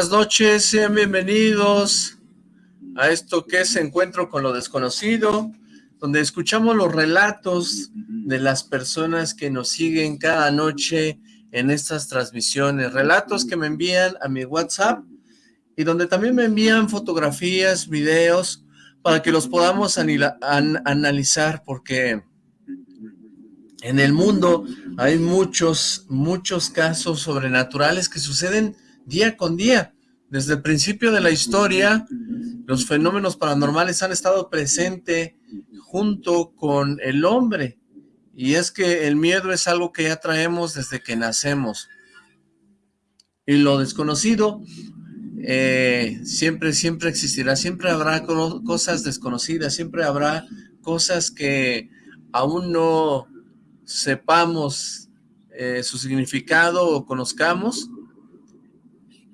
Buenas noches, sean bienvenidos a esto que es Encuentro con lo Desconocido, donde escuchamos los relatos de las personas que nos siguen cada noche en estas transmisiones, relatos que me envían a mi WhatsApp y donde también me envían fotografías, videos, para que los podamos analizar, porque en el mundo hay muchos, muchos casos sobrenaturales que suceden día con día. Desde el principio de la historia, los fenómenos paranormales han estado presentes junto con el hombre. Y es que el miedo es algo que ya traemos desde que nacemos. Y lo desconocido eh, siempre, siempre existirá. Siempre habrá cosas desconocidas, siempre habrá cosas que aún no sepamos eh, su significado o conozcamos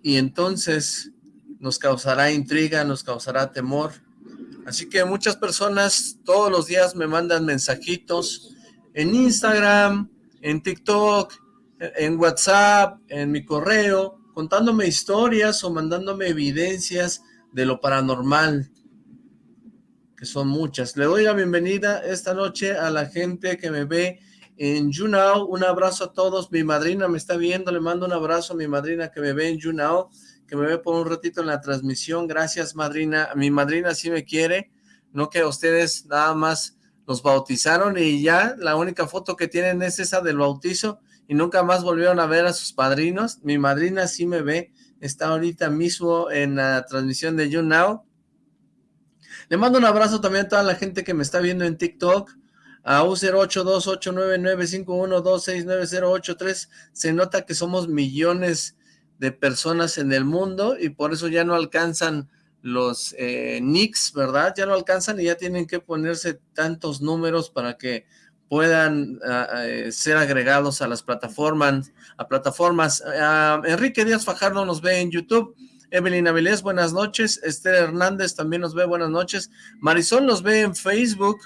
y entonces nos causará intriga, nos causará temor. Así que muchas personas todos los días me mandan mensajitos en Instagram, en TikTok, en WhatsApp, en mi correo, contándome historias o mandándome evidencias de lo paranormal, que son muchas. Le doy la bienvenida esta noche a la gente que me ve en YouNow. Un abrazo a todos. Mi madrina me está viendo. Le mando un abrazo a mi madrina que me ve en YouNow, que me ve por un ratito en la transmisión. Gracias, madrina. Mi madrina sí me quiere. No que ustedes nada más los bautizaron y ya la única foto que tienen es esa del bautizo y nunca más volvieron a ver a sus padrinos. Mi madrina sí me ve. Está ahorita mismo en la transmisión de YouNow. Le mando un abrazo también a toda la gente que me está viendo en TikTok a U082899512690883 se nota que somos millones de personas en el mundo y por eso ya no alcanzan los eh, nicks, ¿verdad? Ya no alcanzan y ya tienen que ponerse tantos números para que puedan eh, ser agregados a las plataformas. A plataformas. Enrique Díaz Fajardo nos ve en YouTube. Evelyn Avilés, buenas noches. Esther Hernández también nos ve, buenas noches. Marisol nos ve en Facebook.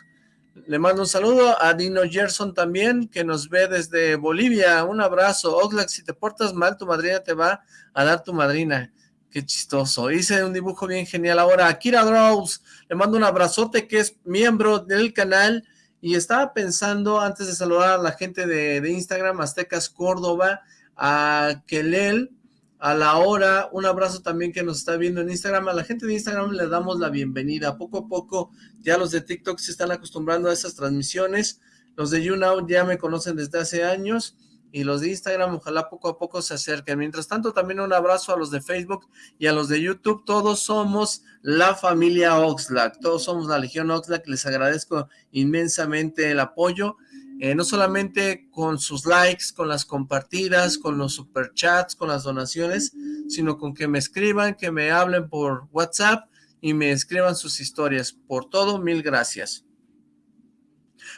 Le mando un saludo a Dino Gerson también, que nos ve desde Bolivia. Un abrazo. Oxlack, si te portas mal, tu madrina te va a dar tu madrina. Qué chistoso. Hice un dibujo bien genial. Ahora, Akira Draws, le mando un abrazote, que es miembro del canal. Y estaba pensando, antes de saludar a la gente de, de Instagram, Aztecas Córdoba, a Kelel, a la hora, un abrazo también que nos está viendo en Instagram, a la gente de Instagram le damos la bienvenida, poco a poco ya los de TikTok se están acostumbrando a esas transmisiones, los de YouNow ya me conocen desde hace años, y los de Instagram ojalá poco a poco se acerquen, mientras tanto también un abrazo a los de Facebook y a los de YouTube, todos somos la familia Oxlack, todos somos la Legión Oxlack, les agradezco inmensamente el apoyo, eh, no solamente con sus likes, con las compartidas, con los superchats, con las donaciones, sino con que me escriban, que me hablen por WhatsApp y me escriban sus historias. Por todo, mil gracias.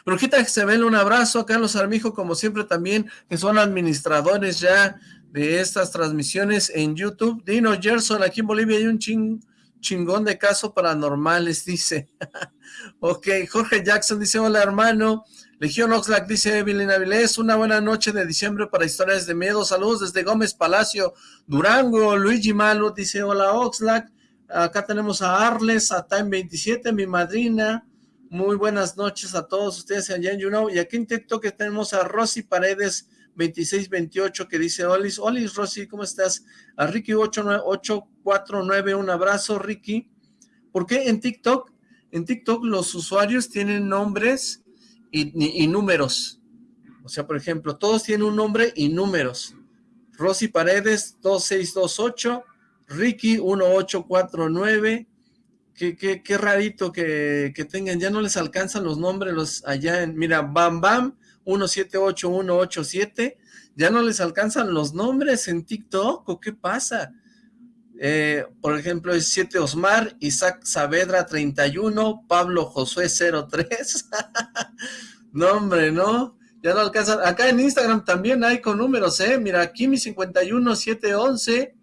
Brujita ven un abrazo a Carlos Armijo, como siempre también, que son administradores ya de estas transmisiones en YouTube. Dino Gerson, aquí en Bolivia hay un chingón de casos paranormales, dice. ok, Jorge Jackson dice, hola hermano, Legión Oxlack dice Evelyn Avilés, una buena noche de diciembre para historias de miedo, saludos desde Gómez Palacio, Durango, Luigi Malo dice hola Oxlack, acá tenemos a Arles, a Time 27, mi madrina, muy buenas noches a todos ustedes allá en YouNow, y aquí en TikTok tenemos a Rosy Paredes 2628 que dice Olis, Olis Rosy, ¿cómo estás? A Ricky 849, un abrazo Ricky, ¿por qué en TikTok? En TikTok los usuarios tienen nombres y, números. O sea, por ejemplo, todos tienen un nombre y números. Rosy Paredes, 2628, Ricky, 1849, qué, qué, qué rarito que, que, tengan, ya no les alcanzan los nombres los allá en, mira, Bam Bam, 178187, ya no les alcanzan los nombres en TikTok, ¿o qué pasa? Eh, por ejemplo, es 7 Osmar, Isaac Saavedra 31, Pablo Josué 03. no, hombre, no. Ya no alcanzan. Acá en Instagram también hay con números, ¿eh? Mira, Kimi 51 711,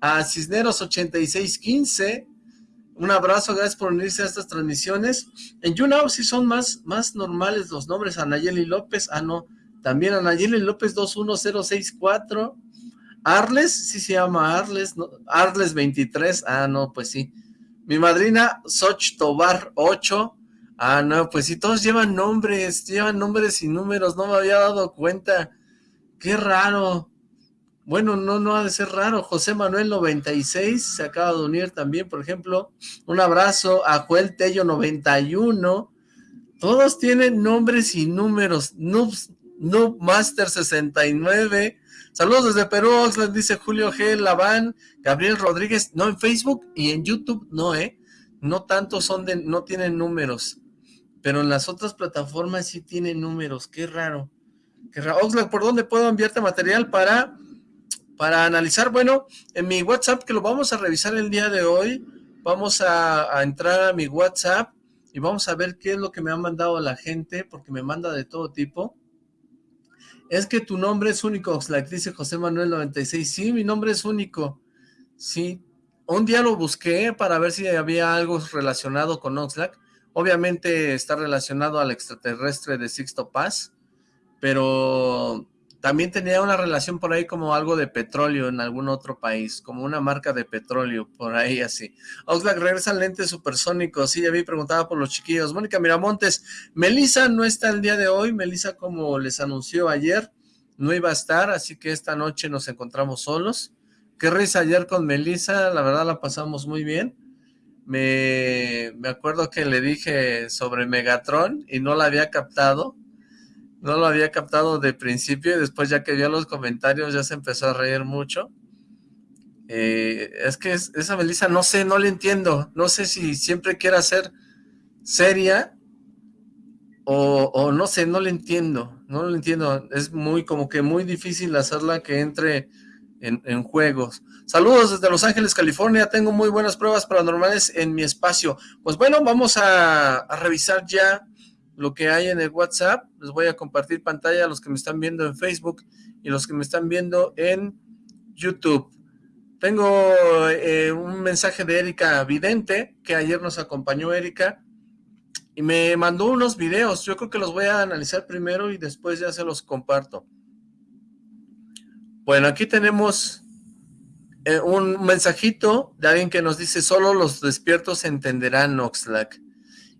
a Cisneros 8615. Un abrazo, gracias por unirse a estas transmisiones. En YouNow sí son más, más normales los nombres. Anayeli López, ah, no. También Anayeli López 21064 Arles, sí se llama Arles. Arles 23, ah, no, pues sí. Mi madrina, Soch Tobar 8, ah, no, pues sí, todos llevan nombres, llevan nombres y números, no me había dado cuenta. Qué raro. Bueno, no, no ha de ser raro. José Manuel 96 se acaba de unir también, por ejemplo. Un abrazo a Joel Tello 91. Todos tienen nombres y números. Noobs, Noob Master 69. Saludos desde Perú, Oxland, dice Julio G. Laván. Gabriel Rodríguez. No, en Facebook y en YouTube no, ¿eh? No tanto son de, no tienen números. Pero en las otras plataformas sí tienen números. Qué raro. Qué raro. ¿por dónde puedo enviarte material para, para analizar? Bueno, en mi WhatsApp, que lo vamos a revisar el día de hoy, vamos a, entrar a mi WhatsApp y vamos a ver qué es lo que me ha mandado la gente, porque me manda de todo tipo. Es que tu nombre es único, Oxlack, dice José Manuel 96. Sí, mi nombre es único. Sí, un día lo busqué para ver si había algo relacionado con Oxlack. Obviamente está relacionado al extraterrestre de Sixto Paz, pero también tenía una relación por ahí como algo de petróleo en algún otro país, como una marca de petróleo, por ahí así. Oxlack, regresan lentes supersónicos, sí, ya vi, preguntaba por los chiquillos. Mónica Miramontes, Melissa no está el día de hoy, Melissa como les anunció ayer, no iba a estar, así que esta noche nos encontramos solos. Qué risa ayer con Melissa, la verdad la pasamos muy bien. Me, me acuerdo que le dije sobre Megatron y no la había captado, no lo había captado de principio y después ya que vio los comentarios ya se empezó a reír mucho. Eh, es que esa Melissa, no sé, no le entiendo. No sé si siempre quiere ser seria o, no sé, no le entiendo. No lo entiendo. Es muy, como que muy difícil hacerla que entre en, juegos. Saludos desde Los Ángeles, California. Tengo muy buenas pruebas paranormales en mi espacio. Pues bueno, vamos a revisar ya lo que hay en el WhatsApp. Les voy a compartir pantalla a los que me están viendo en Facebook y los que me están viendo en YouTube. Tengo eh, un mensaje de Erika Vidente, que ayer nos acompañó Erika, y me mandó unos videos. Yo creo que los voy a analizar primero y después ya se los comparto. Bueno, aquí tenemos eh, un mensajito de alguien que nos dice, solo los despiertos entenderán Oxlack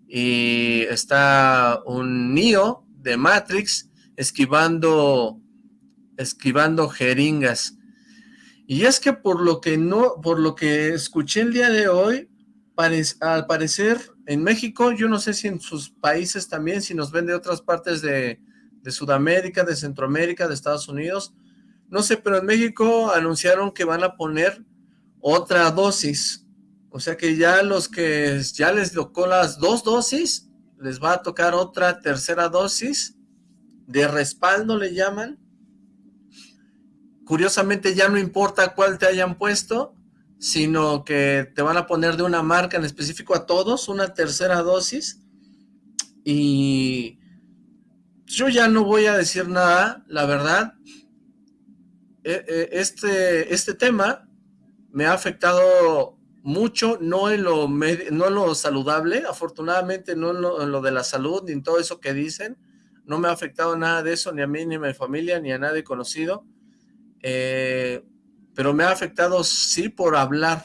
y está un Neo de Matrix esquivando esquivando jeringas. Y es que por lo que no, por lo que escuché el día de hoy, al parecer en México, yo no sé si en sus países también, si nos ven de otras partes de, de Sudamérica, de Centroamérica, de Estados Unidos, no sé, pero en México anunciaron que van a poner otra dosis o sea que ya los que ya les tocó las dos dosis, les va a tocar otra tercera dosis de respaldo le llaman. Curiosamente ya no importa cuál te hayan puesto, sino que te van a poner de una marca en específico a todos, una tercera dosis. Y yo ya no voy a decir nada, la verdad. E, e, este, este tema me ha afectado mucho, no en lo, no lo saludable, afortunadamente no en lo, de la salud, ni en todo eso que dicen, no me ha afectado nada de eso, ni a mí, ni a mi familia, ni a nadie conocido, eh, pero me ha afectado sí por hablar,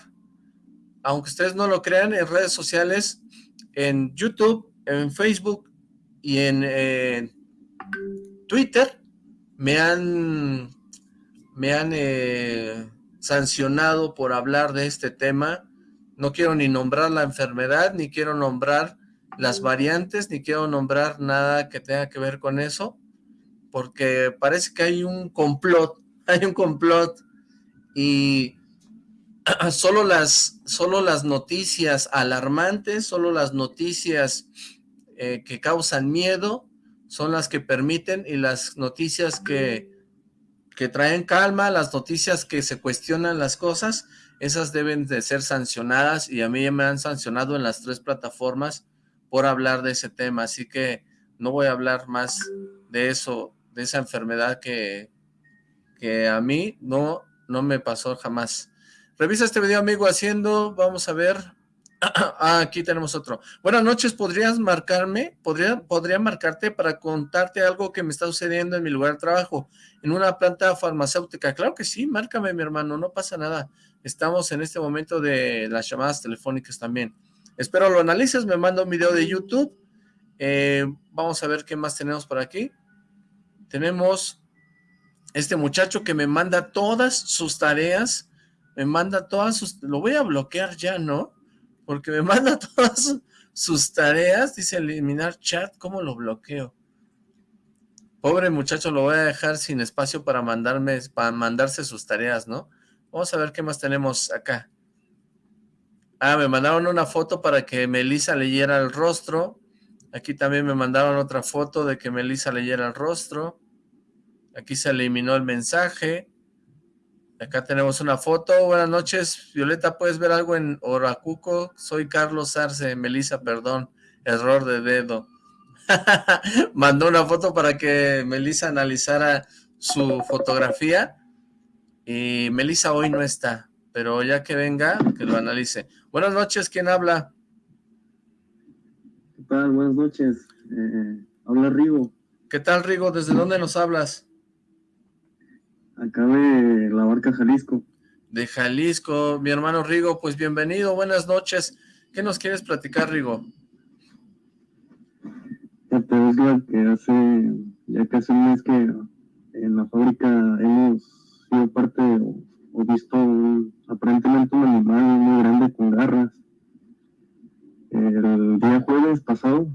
aunque ustedes no lo crean, en redes sociales, en YouTube, en Facebook y en Twitter, me han, me han eh, sancionado por hablar de este tema, no quiero ni nombrar la enfermedad, ni quiero nombrar las variantes, ni quiero nombrar nada que tenga que ver con eso, porque parece que hay un complot, hay un complot, y solo las, solo las noticias alarmantes, solo las noticias eh, que causan miedo, son las que permiten, y las noticias que, que traen calma, las noticias que se cuestionan las cosas, esas deben de ser sancionadas y a mí me han sancionado en las tres plataformas por hablar de ese tema, así que no voy a hablar más de eso, de esa enfermedad que, que a mí no, no me pasó jamás. Revisa este video, amigo, haciendo, vamos a ver, Ah, aquí tenemos otro. Buenas noches, ¿podrías marcarme? ¿Podría, podría marcarte para contarte algo que me está sucediendo en mi lugar de trabajo, en una planta farmacéutica? Claro que sí, márcame, mi hermano, no pasa nada. Estamos en este momento de las llamadas telefónicas también. Espero lo analices, me manda un video de YouTube. Eh, vamos a ver qué más tenemos por aquí. Tenemos este muchacho que me manda todas sus tareas, me manda todas sus... Lo voy a bloquear ya, ¿no? Porque me manda todas sus tareas, dice eliminar chat, ¿cómo lo bloqueo? Pobre muchacho, lo voy a dejar sin espacio para mandarme, para mandarse sus tareas, ¿no? Vamos a ver qué más tenemos acá. Ah, me mandaron una foto para que Melissa leyera el rostro. Aquí también me mandaron otra foto de que Melissa leyera el rostro. Aquí se eliminó el mensaje. Acá tenemos una foto. Buenas noches, Violeta. ¿Puedes ver algo en Oracuco? Soy Carlos Arce. Melissa, perdón. Error de dedo. Mandó una foto para que Melissa analizara su fotografía. Y Melissa hoy no está. Pero ya que venga, que lo analice. Buenas noches, ¿quién habla? ¿Qué tal? Buenas noches. Eh, habla Rigo. ¿Qué tal, Rigo? ¿Desde dónde nos hablas? Acá de la barca Jalisco. De Jalisco, mi hermano Rigo, pues bienvenido, buenas noches. ¿Qué nos quieres platicar, Rigo? Ya te es que hace ya casi un mes que en la fábrica hemos sido parte o, visto aparentemente un animal muy grande con garras. El día jueves pasado,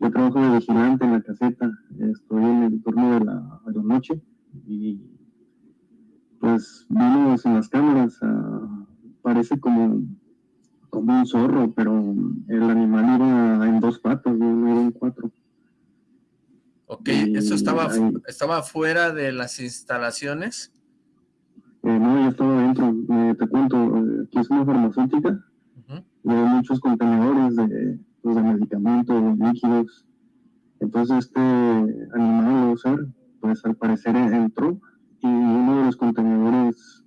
yo trabajo de vigilante en la caseta, estoy en el turno de la, de la noche y pues vimos en las cámaras, ah, parece como, como un zorro, pero el animal iba en dos patas, no iba en cuatro. Ok, ¿eso estaba, estaba fuera de las instalaciones? Eh, no, yo estaba dentro, eh, te cuento, eh, aquí es una farmacéutica, y hay muchos contenedores de, pues, de medicamentos, de líquidos, entonces este animal, o ser, pues al parecer entró y uno de los contenedores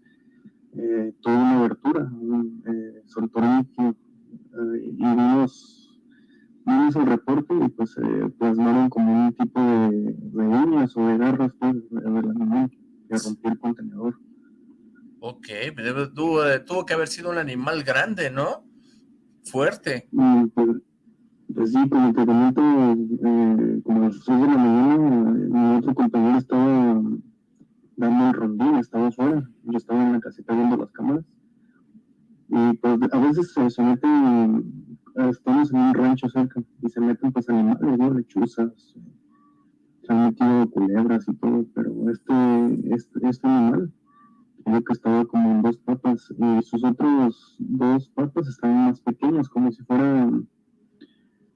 eh, tuvo una abertura, eh, soltó líquido eh, y vimos, vimos el reporte y pues eh, plasmaron como un tipo de, de uñas o de garras pues, del animal que rompió el contenedor. Ok, tuvo, tuvo, que haber sido un animal grande, ¿no? Fuerte. pues, pues, sí, como te comento, eh, como a las 6 de la mañana, mi otro compañero estaba dando un rondín, estaba fuera, yo estaba en la casita viendo las cámaras. Y pues a veces se, meten, estamos en un rancho cerca, y se meten pues animales, ¿no? lechuzas, se han metido culebras y todo, pero este, este, este animal, creo que estaba como en dos patas, y sus otros dos patas estaban más pequeños, como si fueran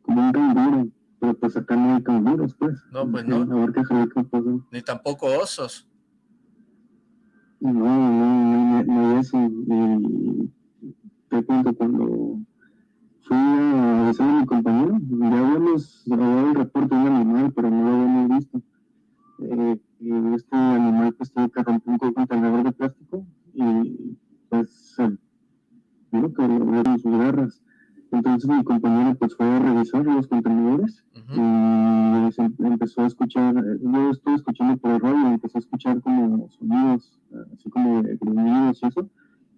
como un canguro, pero pues acá no hay canguros, pues. No, pues no. Pues, Ni tampoco osos. No, no, no, no eso. Te cuento cuando fui a avisar a mi compañero, ya habíamos dado el reporte de un animal, pero no lo habíamos visto. Eh, y este animal pues tuvo que romper un contenedor de plástico y pues eh, que vieron sus garras. Entonces mi compañero pues fue a revisar los contenedores y empezó a escuchar, yo estuve escuchando por el radio y empezó a escuchar como sonidos, así como gruñidos y eso.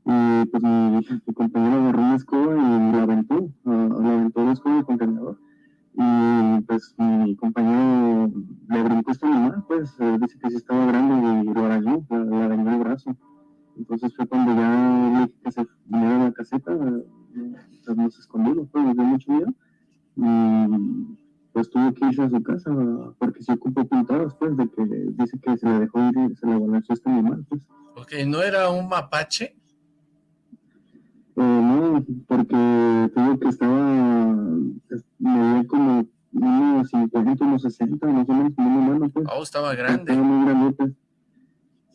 Y pues mi, compañero agarró una escoba y la aventó, la aventó la escoba del contenedor. Y pues mi compañero le brincó este animal, pues eh, dice que sí estaba grande y lo arañó, le dañó el brazo. Entonces fue cuando ya le dije que se viniera a la caseta, pues nos escondimos, pues nos dio mucho miedo. Y pues tuvo que irse a su casa porque se ocupó pintadas, pues, de que dice que se le dejó ir y se le balanceó este animal, pues. Ok, ¿no era un mapache? Eh, no, porque tuvo que estaba, me dio como unos 50, unos 60, más o menos, como una mano, pues. Oh, estaba grande. Estaba muy grande,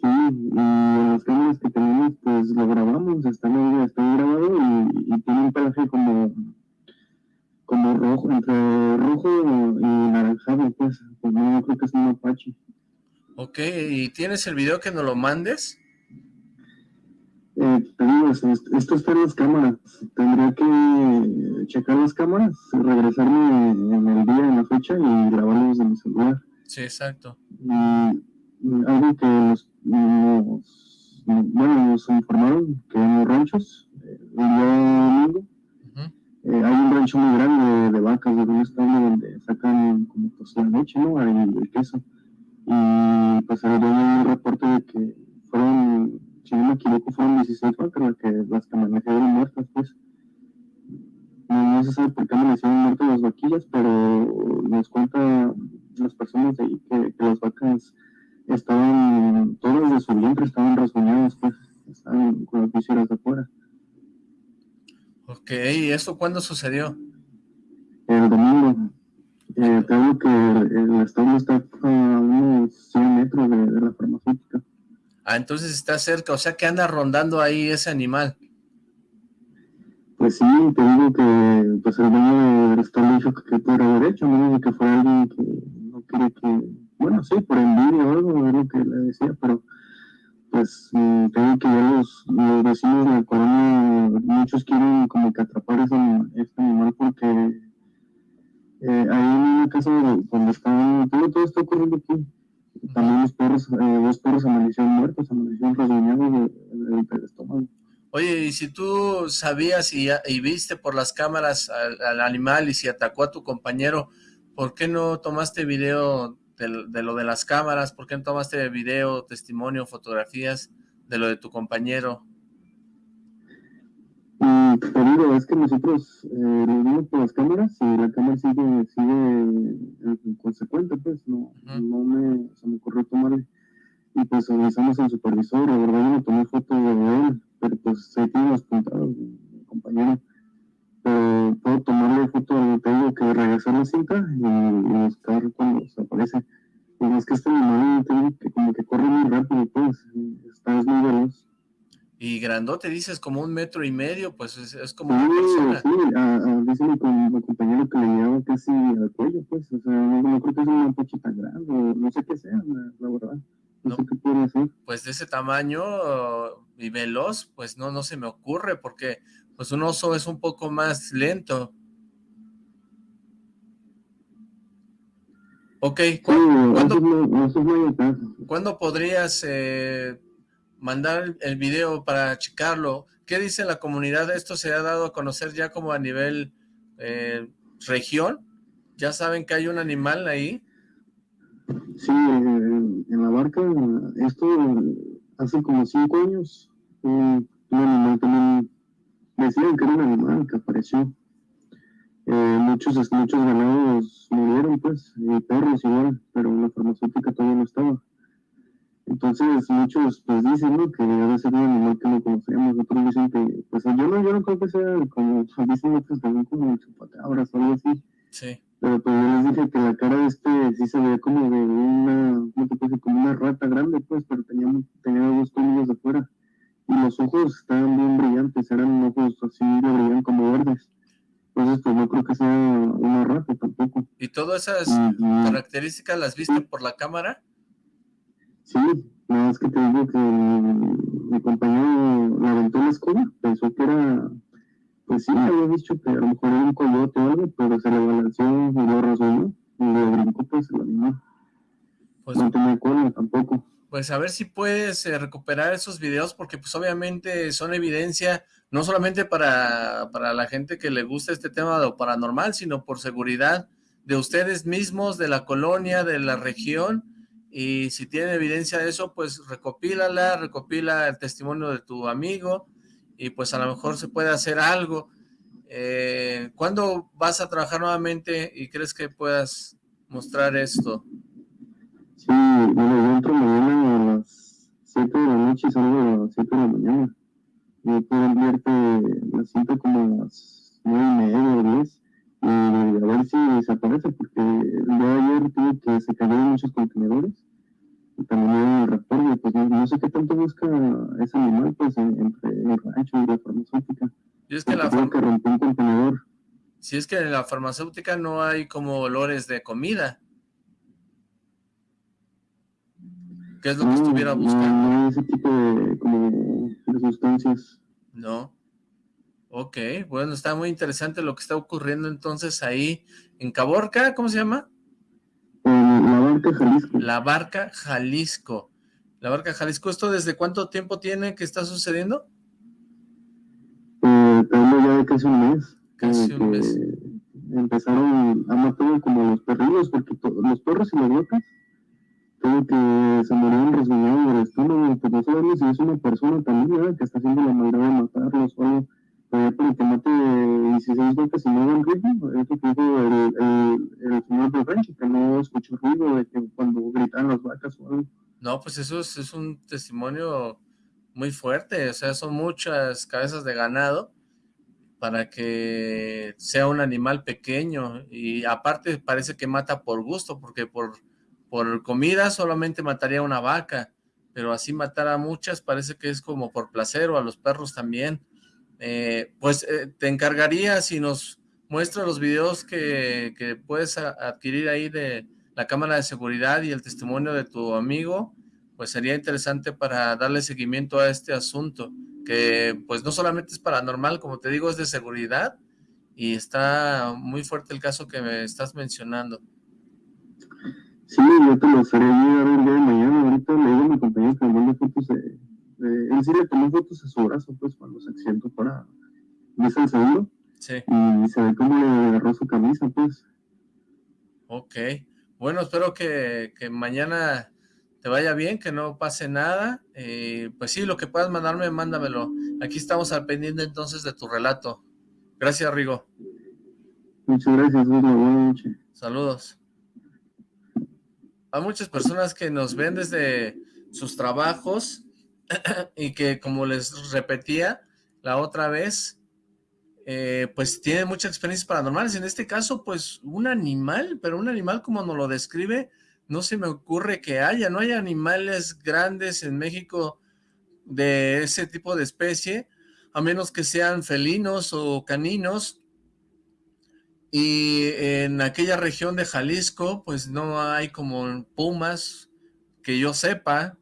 Sí, y en las cámaras que tenemos, pues lo grabamos, está, está grabado y, y tiene un pelaje como como rojo, entre rojo y naranjado, pues, pues no, creo que es un apache. Ok, ¿y tienes el video que nos lo mandes? Eh, esto está en las cámaras. Tendría que checar las cámaras, regresarme en el día, en la fecha y grabarlos en mi celular. Sí, exacto. Y algo que nos, bueno, nos informaron que en los ranchos, eh, el día domingo, eh, hay un rancho muy grande de, vacas de un estado donde sacan como pues la leche, ¿no? El, el queso. Y pues había un reporte de que fueron si no me equivoco, fueron 16 vacas las que, las que amanecieron muertas, pues. No, se sabe por qué amanecieron muertas las vaquillas, pero nos cuenta las personas de ahí que, las vacas estaban, todas de su vientre estaban rasguñadas, pues, estaban con las vísceras de afuera. Ok, ¿y eso cuándo sucedió? El domingo. Eh, creo que el, estado está a unos 100 metros de, de la farmacéutica. Ah, entonces está cerca, o sea que anda rondando ahí ese animal. Pues sí, te digo que pues el dueño del estado dijo que, que puede haber hecho, no que fuera alguien que no quiere que, bueno, sí, por envidia o algo, es lo que le decía, pero pues mm, tengo que ya los, vecinos de la colonia, muchos quieren como que atrapar ese, este animal porque eh, ahí en una casa donde está, todo, todo está ocurriendo aquí, también los perros, eh, dos perros amanecieron muertos, amanecieron rasguñados del estómago. Oye, y si tú sabías y, y viste por las cámaras al, animal y si atacó a tu compañero, ¿por qué no tomaste video de, de, lo de las cámaras? ¿Por qué no tomaste video, testimonio, fotografías de lo de tu compañero? Y te digo, es que nosotros eh, lo vimos por las cámaras y la cámara sigue, sigue en consecuente, pues no, no me, se me ocurrió tomarle. Y pues avisamos al supervisor, la verdad yo no tomé foto de él, pero pues se tiene los puntados, mi compañero. Pero puedo tomarle foto, tengo que regresar la cinta y, y buscar cuando se aparece. Y es que este animal que como que corre muy rápido, pues, está es muy veloz. Y grandote, dices, como un metro y medio, pues es, como una persona. Sí, a, a, dice mi, compañero que le llevaba casi al cuello, pues, o sea, no, creo que sea una pocha tan grande, no sé qué sea, la, verdad. No. Pues de ese tamaño y veloz, pues no, no se me ocurre, porque pues un oso es un poco más lento. Ok, ¿cuándo, podrías eh, mandar el video para checarlo. ¿Qué dice la comunidad? ¿Esto se ha dado a conocer ya como a nivel eh, región? ¿Ya saben que hay un animal ahí? Sí, en, la barca, esto hace como cinco años, un, animal también, decían que era un animal que apareció. Eh, muchos, muchos ganados murieron, pues, y perros igual, pero la farmacéutica todavía no estaba. Entonces muchos pues dicen ¿no? que debe ser un animal que no conocemos, otros dicen que, pues yo no, yo no creo que sea como, dicen otros también como chupacabras o algo así. Sí. Pero pues yo les dije que la cara de este sí se veía como de una, ¿cómo te puede Como una rata grande pues, pero tenía, tenía dos colmillos de fuera. Y los ojos estaban bien brillantes, eran ojos así, brillantes como verdes. Entonces pues no creo que sea una rata tampoco. ¿Y todas esas características las viste por la cámara? Sí, nada más que te digo que mi, compañero la aventó la escoba, pensó que era, pues sí, había dicho que a lo mejor era un coyote o algo, pero se le balanceó y lo rasgó y le brincó pues el animal. Pues, no tenía cola tampoco. Pues a ver si puedes eh, recuperar esos videos, porque pues obviamente son evidencia, no solamente para, para la gente que le gusta este tema de lo paranormal, sino por seguridad de ustedes mismos, de la colonia, de la región, y si tiene evidencia de eso, pues recopílala, recopila el testimonio de tu amigo y pues a lo mejor se puede hacer algo. Eh, ¿Cuándo vas a trabajar nuevamente y crees que puedas mostrar esto? Sí, bueno, yo entro mañana a las 7 de la noche y salgo a las 7 de la mañana. Yo puedo enviarte la cinta como a las 9 y media o 10 y a ver si desaparece, porque el día de ayer tuve que se cayeron muchos contenedores y también el reporte, pues no, sé qué tanto busca ese animal, pues entre el rancho y la farmacéutica. Y es que la que rompió un contenedor. Si es que en la farmacéutica no hay como olores de comida. ¿Qué es lo que estuviera buscando? Hay ese tipo de, como de sustancias. No. Ok, bueno, está muy interesante lo que está ocurriendo entonces ahí en Caborca, ¿cómo se llama? la Barca Jalisco. La Barca Jalisco. La Barca Jalisco, ¿esto desde cuánto tiempo tiene que está sucediendo? Eh, ya casi un mes. Casi un mes. Empezaron a matar como los perrillos, porque los perros y las vacas, todo que se murieron resguñados del estómago, pues no sabemos si es una persona también, que está haciendo la maldad de matarlos o algo para que mate 16 vacas y no hagan ruido. Eso que dijo el, el, el señor Franchi, que no escuchó ruido de que cuando gritan las vacas o algo. No, pues eso es, es, un testimonio muy fuerte, o sea, son muchas cabezas de ganado para que sea un animal pequeño y aparte parece que mata por gusto, porque por, por comida solamente mataría una vaca, pero así matar a muchas parece que es como por placer o a los perros también. Eh, pues eh, te encargaría si nos muestra los videos que, puedes adquirir ahí de la cámara de seguridad y el testimonio de tu amigo, pues sería interesante para darle seguimiento a este asunto, que pues no solamente es paranormal, como te digo, es de seguridad, y está muy fuerte el caso que me estás mencionando. Sí, yo te lo estaré a ver ya mañana, ahorita le digo a mi compañero que me mande fotos de, él sí le tomó fotos a su brazo, pues, cuando se accidentó para ¿ves el segundo? Sí. Y se ve cómo le agarró su camisa, pues. Ok. Bueno, espero que, que mañana te vaya bien, que no pase nada. Eh, pues sí, lo que puedas mandarme, mándamelo. Aquí estamos al pendiente entonces de tu relato. Gracias, Rigo. Muchas gracias, buenas noches. Saludos. Hay muchas personas que nos ven desde sus trabajos y que como les repetía la otra vez, eh, pues tiene muchas experiencias paranormales. En este caso, pues un animal, pero un animal como nos lo describe, no se me ocurre que haya, no hay animales grandes en México de ese tipo de especie, a menos que sean felinos o caninos. Y en aquella región de Jalisco, pues no hay como pumas, que yo sepa,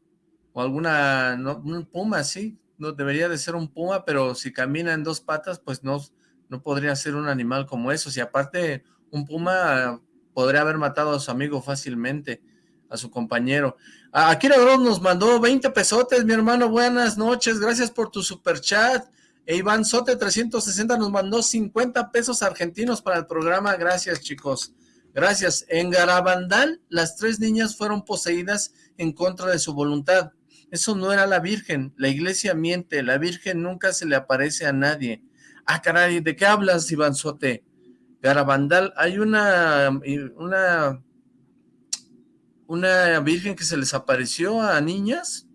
o alguna, no, un puma, sí, no debería de ser un puma, pero si camina en dos patas, pues no, no podría ser un animal como eso. Si aparte un puma podría haber matado a su amigo fácilmente, a su compañero. Akira Gross nos mandó 20 pesotes, mi hermano, buenas noches, gracias por tu super chat. E Iván Sote 360 nos mandó 50 pesos argentinos para el programa, gracias chicos. Gracias. En Garabandal, las tres niñas fueron poseídas en contra de su voluntad. Eso no era la Virgen, la iglesia miente, la Virgen nunca se le aparece a nadie. Ah, caray, ¿de qué hablas, Iván Sote? Garabandal, hay una, una, una Virgen que se les apareció a niñas.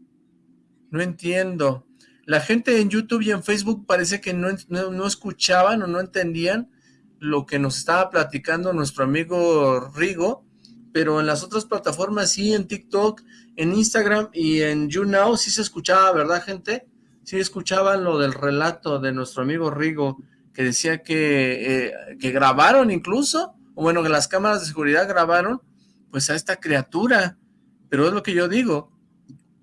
No entiendo. La gente en YouTube y en Facebook parece que no, no escuchaban o no entendían lo que nos estaba platicando nuestro amigo Rigo, pero en las otras plataformas sí, en TikTok en Instagram y en YouNow sí se escuchaba, ¿verdad, gente? Sí escuchaban lo del relato de nuestro amigo Rigo, que decía que, eh, que grabaron incluso, o bueno, que las cámaras de seguridad grabaron, pues a esta criatura, pero es lo que yo digo,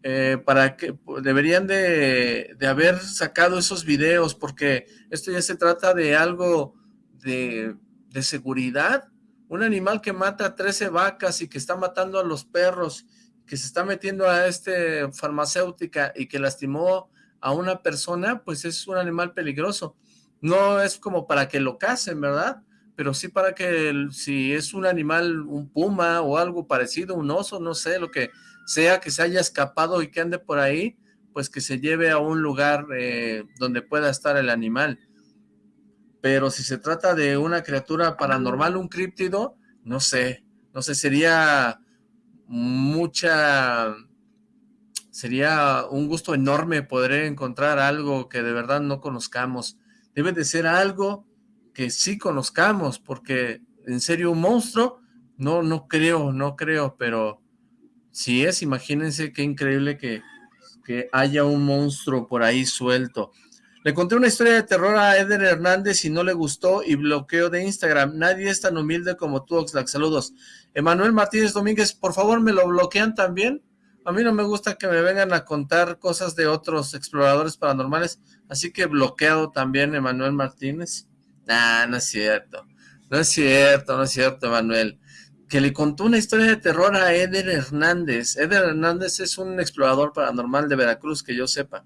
eh, para que deberían de, de, haber sacado esos videos, porque esto ya se trata de algo de, de seguridad, un animal que mata a 13 vacas y que está matando a los perros, que se está metiendo a este farmacéutica y que lastimó a una persona, pues es un animal peligroso. No es como para que lo casen, ¿verdad? Pero sí para que si es un animal, un puma o algo parecido, un oso, no sé, lo que sea que se haya escapado y que ande por ahí, pues que se lleve a un lugar eh, donde pueda estar el animal. Pero si se trata de una criatura paranormal, un críptido, no sé, no sé, sería mucha... Sería un gusto enorme poder encontrar algo que de verdad no conozcamos. Debe de ser algo que sí conozcamos, porque en serio un monstruo, no, no creo, no creo, pero si es, imagínense qué increíble que, que haya un monstruo por ahí suelto. Le conté una historia de terror a Eder Hernández y no le gustó y bloqueo de Instagram. Nadie es tan humilde como tú, Oxlack. Saludos. Emanuel Martínez Domínguez, por favor, ¿me lo bloquean también? A mí no me gusta que me vengan a contar cosas de otros exploradores paranormales, así que bloqueado también Emanuel Martínez. Nah, no es cierto. No es cierto, no es cierto, Emanuel. Que le contó una historia de terror a Eder Hernández. Eder Hernández es un explorador paranormal de Veracruz, que yo sepa.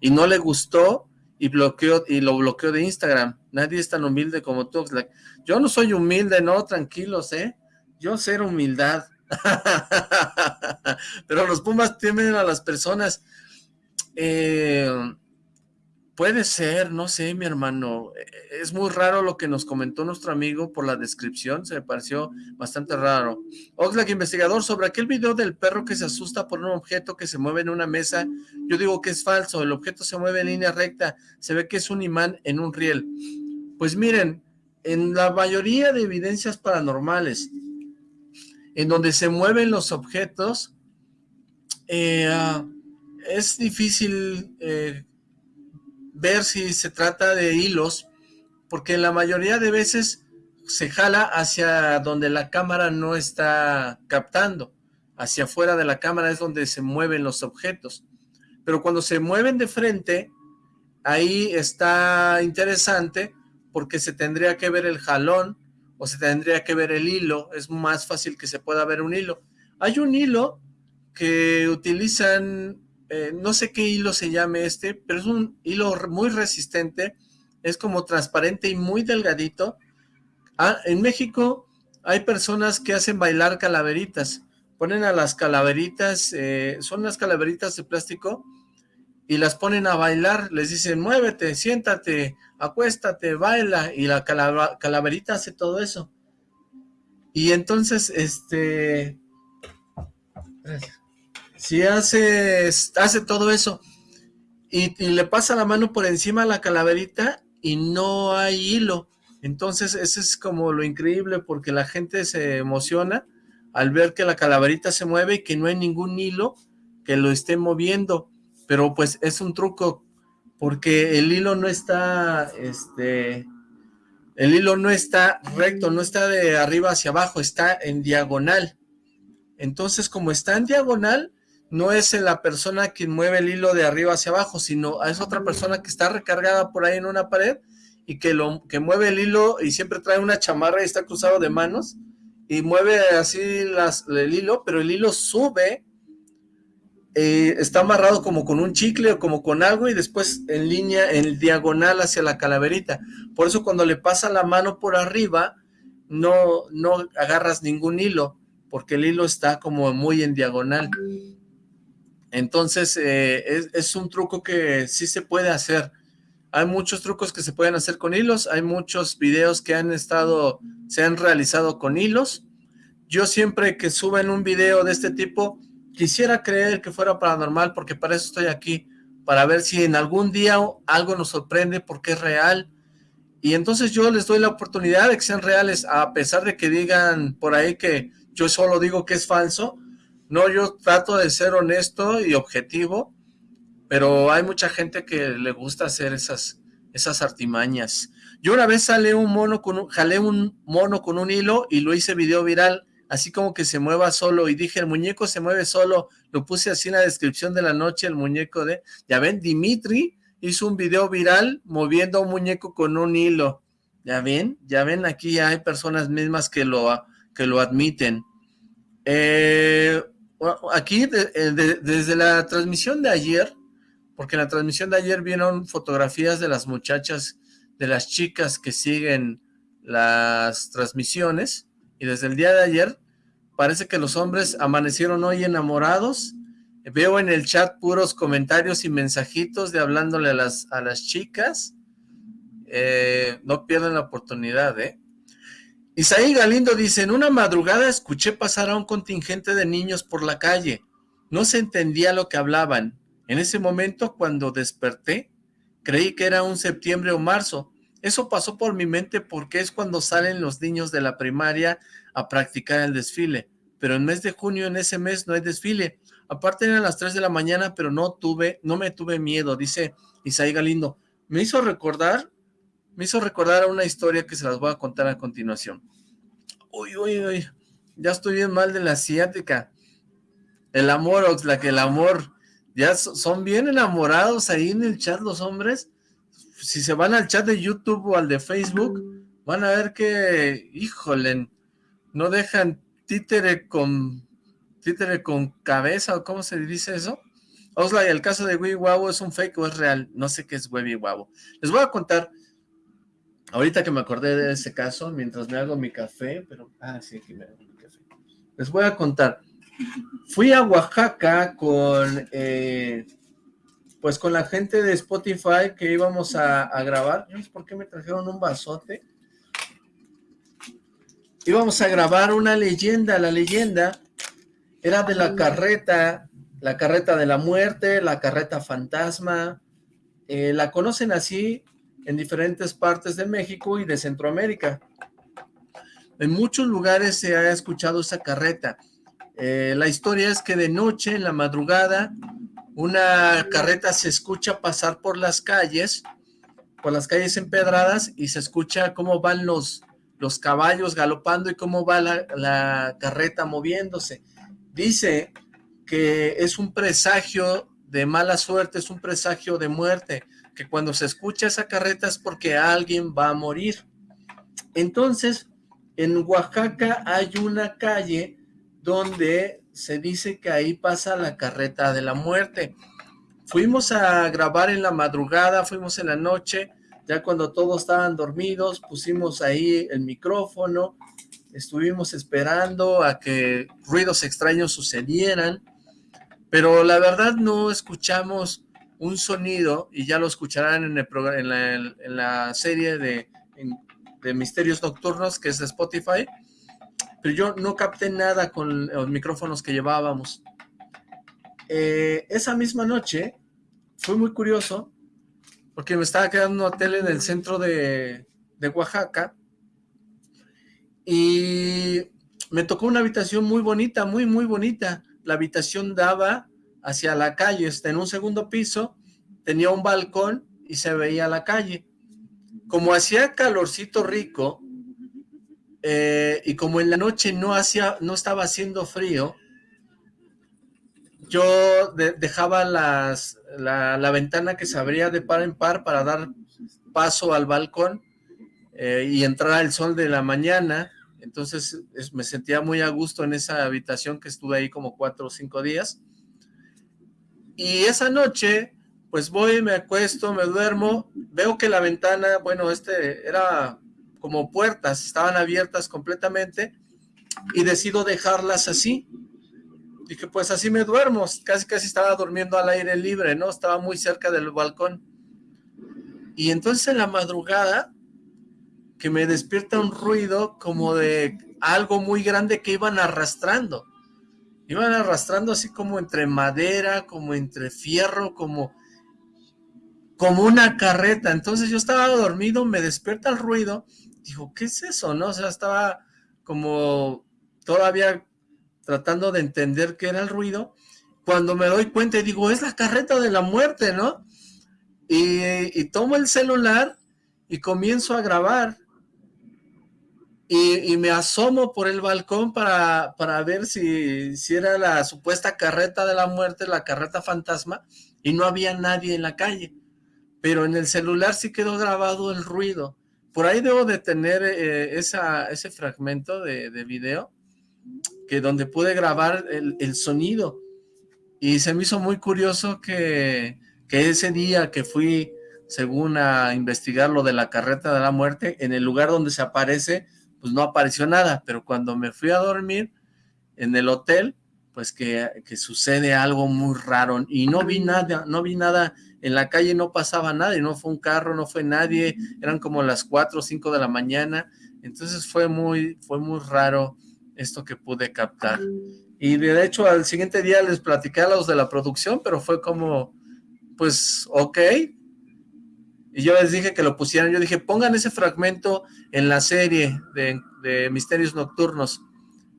Y no le gustó y bloqueó y lo bloqueó de Instagram. Nadie es tan humilde como tú. Yo no soy humilde, no, tranquilos, ¿eh? Yo ser humildad. Pero los Pumas temen a las personas. Eh, puede ser, no sé, mi hermano. Es muy raro lo que nos comentó nuestro amigo por la descripción. Se me pareció bastante raro. Oxlack, investigador, sobre aquel video del perro que se asusta por un objeto que se mueve en una mesa. Yo digo que es falso. El objeto se mueve en línea recta. Se ve que es un imán en un riel. Pues miren, en la mayoría de evidencias paranormales, en donde se mueven los objetos, eh, ah, es difícil eh, ver si se trata de hilos, porque la mayoría de veces se jala hacia donde la cámara no está captando, hacia afuera de la cámara es donde se mueven los objetos, pero cuando se mueven de frente, ahí está interesante, porque se tendría que ver el jalón, o se tendría que ver el hilo, es más fácil que se pueda ver un hilo. Hay un hilo que utilizan, eh, no sé qué hilo se llame este, pero es un hilo muy resistente, es como transparente y muy delgadito. Ah, en México hay personas que hacen bailar calaveritas, ponen a las calaveritas, eh, son las calaveritas de plástico, y las ponen a bailar, les dicen, muévete, siéntate, acuéstate, baila, y la calaverita hace todo eso. Y entonces, este, si hace, hace todo eso, y, le pasa la mano por encima a la calaverita, y no hay hilo, entonces eso es como lo increíble, porque la gente se emociona al ver que la calaverita se mueve y que no hay ningún hilo que lo esté moviendo, pero pues es un truco porque el hilo no está, este, el hilo no está recto, no está de arriba hacia abajo, está en diagonal. Entonces, como está en diagonal, no es la persona quien mueve el hilo de arriba hacia abajo, sino es otra persona que está recargada por ahí en una pared y que, lo, que mueve el hilo y siempre trae una chamarra y está cruzado de manos y mueve así el hilo, pero el hilo sube eh, está amarrado como con un chicle o como con algo y después en línea, en diagonal hacia la calaverita. Por eso cuando le pasa la mano por arriba, no, no agarras ningún hilo, porque el hilo está como muy en diagonal. Entonces, eh, es, un truco que sí se puede hacer. Hay muchos trucos que se pueden hacer con hilos, hay muchos videos que han estado, se han realizado con hilos. Yo siempre que suben un video de este tipo, Quisiera creer que fuera paranormal porque para eso estoy aquí, para ver si en algún día algo nos sorprende porque es real. Y entonces yo les doy la oportunidad de que sean reales, a pesar de que digan por ahí que yo solo digo que es falso. No, yo trato de ser honesto y objetivo, pero hay mucha gente que le gusta hacer esas, esas artimañas. Yo una vez sale un mono con un, jalé un mono con un hilo y lo hice video viral así como que se mueva solo, y dije, el muñeco se mueve solo, lo puse así en la descripción de la noche, el muñeco de, ya ven, Dimitri hizo un video viral moviendo a un muñeco con un hilo, ya ven, ya ven, aquí hay personas mismas que lo, que lo admiten. Eh, aquí, eh, desde la transmisión de ayer, porque en la transmisión de ayer vieron fotografías de las muchachas, de las chicas que siguen las transmisiones, y desde el día de ayer parece que los hombres amanecieron hoy enamorados. Veo en el chat puros comentarios y mensajitos de hablándole a las, a las chicas. Eh, no pierdan la oportunidad, ¿eh? Isaí Galindo dice, en una madrugada escuché pasar a un contingente de niños por la calle. No se entendía lo que hablaban. En ese momento, cuando desperté, creí que era un septiembre o marzo. Eso pasó por mi mente porque es cuando salen los niños de la primaria a practicar el desfile. Pero en mes de junio, en ese mes, no hay desfile. Aparte eran las 3 de la mañana, pero no tuve, no me tuve miedo, dice Isaí Galindo. Me hizo recordar, me hizo recordar una historia que se las voy a contar a continuación. Uy, uy, uy, ya estoy bien mal de la asiática. El amor, Oxlack, el amor. Ya son bien enamorados ahí en el chat los hombres. Si se van al chat de YouTube o al de Facebook, van a ver que, híjole, no dejan títere con títere con cabeza, o cómo se dice eso. Osla, y el caso de Webby es un fake o es real. No sé qué es Webby Les voy a contar, ahorita que me acordé de ese caso, mientras me hago mi café, pero, ah, sí, aquí me hago mi café. Les voy a contar. Fui a Oaxaca con, eh, pues con la gente de Spotify que íbamos a, a grabar. No sé por qué me trajeron un vasote. Íbamos a grabar una leyenda, la leyenda era de la carreta, la carreta de la muerte, la carreta fantasma, eh, la conocen así en diferentes partes de México y de Centroamérica. En muchos lugares se ha escuchado esa carreta. Eh, la historia es que de noche, en la madrugada, una carreta se escucha pasar por las calles, por las calles empedradas, y se escucha cómo van los, los caballos galopando y cómo va la, la carreta moviéndose. Dice que es un presagio de mala suerte, es un presagio de muerte, que cuando se escucha esa carreta es porque alguien va a morir. Entonces, en Oaxaca hay una calle donde se dice que ahí pasa la carreta de la muerte. Fuimos a grabar en la madrugada, fuimos en la noche, ya cuando todos estaban dormidos, pusimos ahí el micrófono, estuvimos esperando a que ruidos extraños sucedieran, pero la verdad no escuchamos un sonido, y ya lo escucharán en, el en, la, serie de, de Misterios Nocturnos, que es de Spotify, pero yo no capté nada con los micrófonos que llevábamos. Eh, esa misma noche, fue muy curioso, porque me estaba quedando un hotel en el centro de, de Oaxaca, y me tocó una habitación muy bonita, muy, muy bonita. La habitación daba hacia la calle, está en un segundo piso, tenía un balcón y se veía la calle. Como hacía calorcito rico, eh, y como en la noche no, hacía, no estaba haciendo frío, yo dejaba las, la, ventana que se abría de par en par para dar paso al balcón eh, y entrar el sol de la mañana entonces me sentía muy a gusto en esa habitación que estuve ahí como cuatro o cinco días. Y esa noche, pues voy, me acuesto, me duermo, veo que la ventana, bueno, este era como puertas, estaban abiertas completamente y decido dejarlas así. Dije, pues así me duermo, casi casi estaba durmiendo al aire libre, ¿no? Estaba muy cerca del balcón. Y entonces en la madrugada que me despierta un ruido como de algo muy grande que iban arrastrando. Iban arrastrando así como entre madera, como entre fierro, como, como una carreta. Entonces yo estaba dormido, me despierta el ruido. Dijo, ¿qué es eso? ¿No? O sea, estaba como todavía tratando de entender qué era el ruido. Cuando me doy cuenta digo, es la carreta de la muerte, ¿no? Y, y tomo el celular y comienzo a grabar y, me asomo por el balcón para, para ver si, si, era la supuesta carreta de la muerte, la carreta fantasma, y no había nadie en la calle. Pero en el celular sí quedó grabado el ruido. Por ahí debo de tener eh, esa, ese fragmento de, de, video, que donde pude grabar el, el, sonido. Y se me hizo muy curioso que, que ese día que fui, según a investigar lo de la carreta de la muerte, en el lugar donde se aparece pues no apareció nada, pero cuando me fui a dormir en el hotel, pues que, sucede algo muy raro, y no vi nada, no vi nada, en la calle no pasaba nada, y no fue un carro, no fue nadie, eran como las 4 o 5 de la mañana, entonces fue muy, fue muy raro esto que pude captar. Y de hecho al siguiente día les platicé a los de la producción, pero fue como, pues, ok, y yo les dije que lo pusieran, yo dije, pongan ese fragmento en la serie de, Misterios Nocturnos,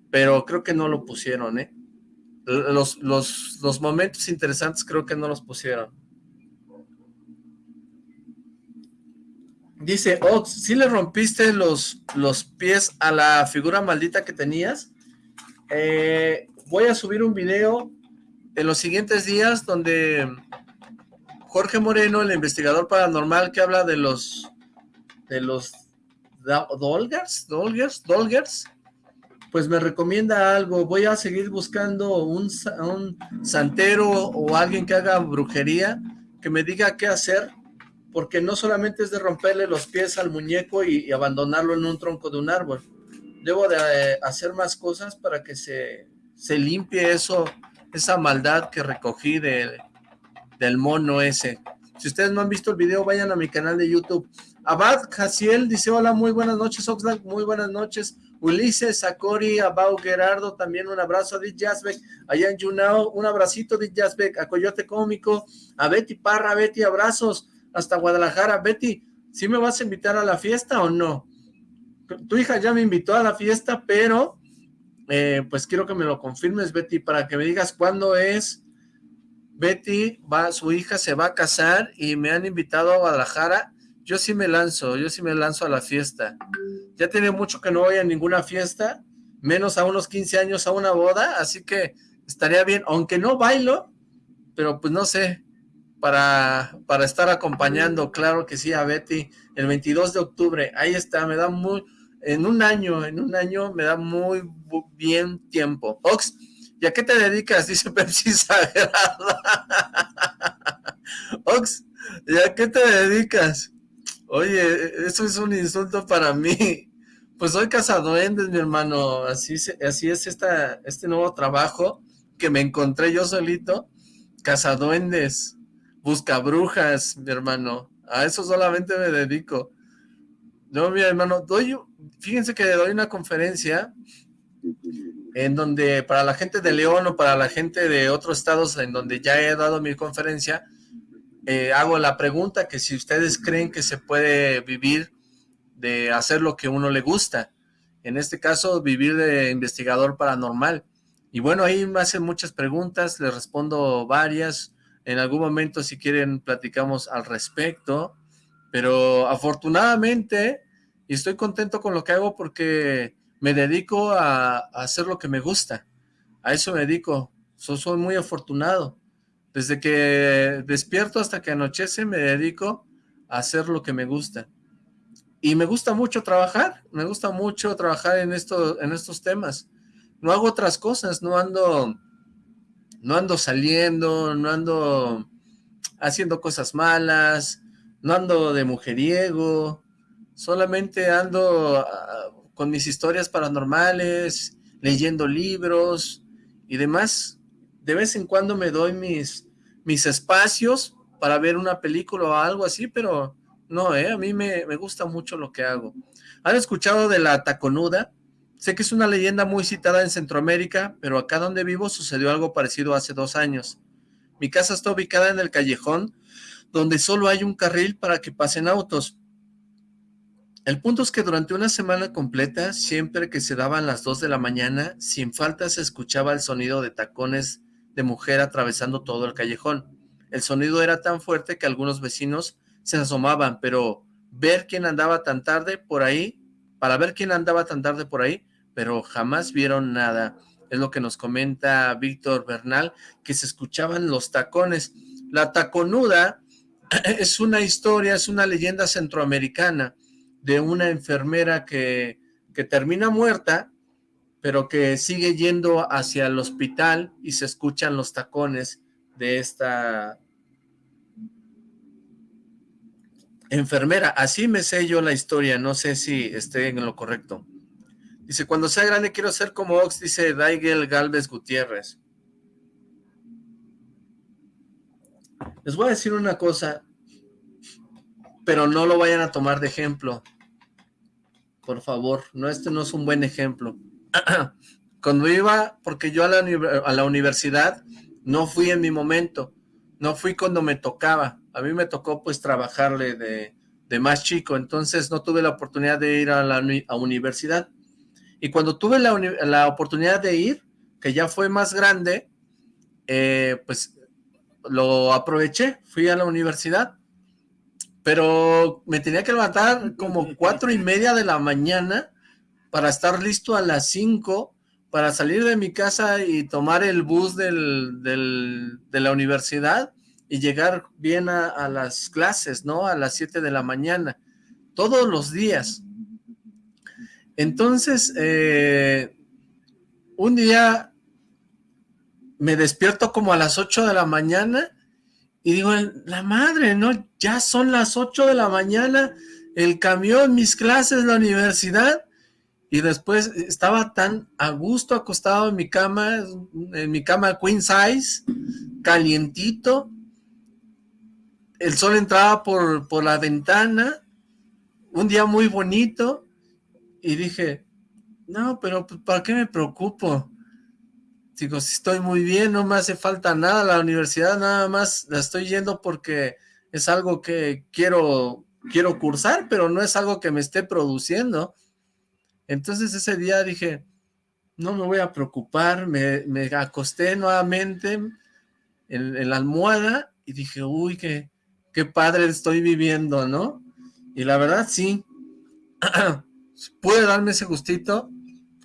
pero creo que no lo pusieron, ¿eh? Los, los, los momentos interesantes creo que no los pusieron. Dice, Ox, ¿sí le rompiste los, los pies a la figura maldita que tenías? Eh, voy a subir un video en los siguientes días donde Jorge Moreno, el investigador paranormal que habla de los de los Dolgers, Dolgers, Dolgers, pues me recomienda algo. Voy a seguir buscando un, un santero o alguien que haga brujería, que me diga qué hacer, porque no solamente es de romperle los pies al muñeco y, abandonarlo en un tronco de un árbol. Debo de eh, hacer más cosas para que se, se limpie eso, esa maldad que recogí de, del mono ese. Si ustedes no han visto el video, vayan a mi canal de YouTube. Abad Jaciel dice, hola, muy buenas noches, Oxlack, muy buenas noches. Ulises, Sakori, Abau, Gerardo, también un abrazo a Dit Jasbeck, allá en Junao, un abracito Dit Jasbeck, a Coyote Cómico, a Betty Parra, Betty, abrazos, hasta Guadalajara. Betty, ¿sí me vas a invitar a la fiesta o no? Tu hija ya me invitó a la fiesta, pero eh, pues quiero que me lo confirmes, Betty, para que me digas cuándo es. Betty, va, su hija se va a casar y me han invitado a Guadalajara. Yo sí me lanzo, yo sí me lanzo a la fiesta. Ya tiene mucho que no voy a ninguna fiesta, menos a unos 15 años a una boda, así que estaría bien, aunque no bailo, pero pues no sé, para, para estar acompañando, claro que sí, a Betty, el 22 de octubre, ahí está, me da muy, en un año, en un año me da muy bien tiempo. Ox, ¿y a qué te dedicas? Dice Pepsi Sagrada. Ox, ¿y a qué te dedicas? Oye, eso es un insulto para mí. Pues soy cazaduendes, mi hermano, así, así es esta, este nuevo trabajo que me encontré yo solito, cazaduendes busca brujas, mi hermano. A eso solamente me dedico. No, mi hermano, doy, fíjense que doy una conferencia en donde para la gente de León o para la gente de otros estados en donde ya he dado mi conferencia, eh, hago la pregunta que si ustedes creen que se puede vivir de hacer lo que uno le gusta. En este caso, vivir de investigador paranormal. Y bueno, ahí me hacen muchas preguntas, les respondo varias, en algún momento si quieren platicamos al respecto, pero afortunadamente y estoy contento con lo que hago porque me dedico a, hacer lo que me gusta, a eso me dedico, soy muy afortunado, desde que despierto hasta que anochece me dedico a hacer lo que me gusta. Y me gusta mucho trabajar, me gusta mucho trabajar en, en estos temas. No hago otras cosas, no ando no ando saliendo, no ando haciendo cosas malas, no ando de mujeriego, solamente ando ah, con mis historias paranormales, leyendo libros y demás. De vez en cuando me doy mis, mis espacios para ver una película o algo así, pero no, ¿eh? a mí me, me gusta mucho lo que hago. ¿Han escuchado de la taconuda? Sé que es una leyenda muy citada en Centroamérica, pero acá donde vivo sucedió algo parecido hace dos años. Mi casa está ubicada en el callejón, donde solo hay un carril para que pasen autos. El punto es que durante una semana completa, siempre que se daban las dos de la mañana, sin falta se escuchaba el sonido de tacones de mujer atravesando todo el callejón. El sonido era tan fuerte que algunos vecinos se asomaban, pero ver quién andaba tan tarde por ahí, para ver quién andaba tan tarde por ahí, pero jamás vieron nada. Es lo que nos comenta Víctor Bernal, que se escuchaban los tacones. La taconuda es una historia, es una leyenda centroamericana de una enfermera que, que termina muerta, pero que sigue yendo hacia el hospital y se escuchan los tacones de esta enfermera. Así me sé yo la historia, no sé si esté en lo correcto. Dice, cuando sea grande quiero ser como Ox, dice Daigel Galvez Gutiérrez. Les voy a decir una cosa, pero no lo vayan a tomar de ejemplo. Por favor, no, este no es un buen ejemplo. Cuando iba, porque yo a la, a la universidad no fui en mi momento, no fui cuando me tocaba. A mí me tocó pues trabajarle de, de más chico, entonces no tuve la oportunidad de ir a la a universidad. Y cuando tuve la, oportunidad de ir, que ya fue más grande, eh, pues lo aproveché, fui a la universidad, pero me tenía que levantar como cuatro y media de la mañana para estar listo a las cinco, para salir de mi casa y tomar el bus del, de la universidad y llegar bien a, las clases, ¿no? A las 7 de la mañana, todos los días. Entonces, eh, un día me despierto como a las 8 de la mañana y digo, la madre, ¿no? Ya son las 8 de la mañana, el camión, mis clases, la universidad, y después estaba tan a gusto acostado en mi cama, en mi cama queen size, calientito, el sol entraba por, por la ventana, un día muy bonito, y dije, no, pero pues, ¿para qué me preocupo? Digo, si estoy muy bien, no me hace falta nada, la universidad nada más la estoy yendo porque es algo que quiero, quiero cursar, pero no es algo que me esté produciendo. Entonces ese día dije, no me voy a preocupar, me, acosté nuevamente en, la almohada y dije, uy, qué, qué padre estoy viviendo, ¿no? Y la verdad sí, pude darme ese gustito.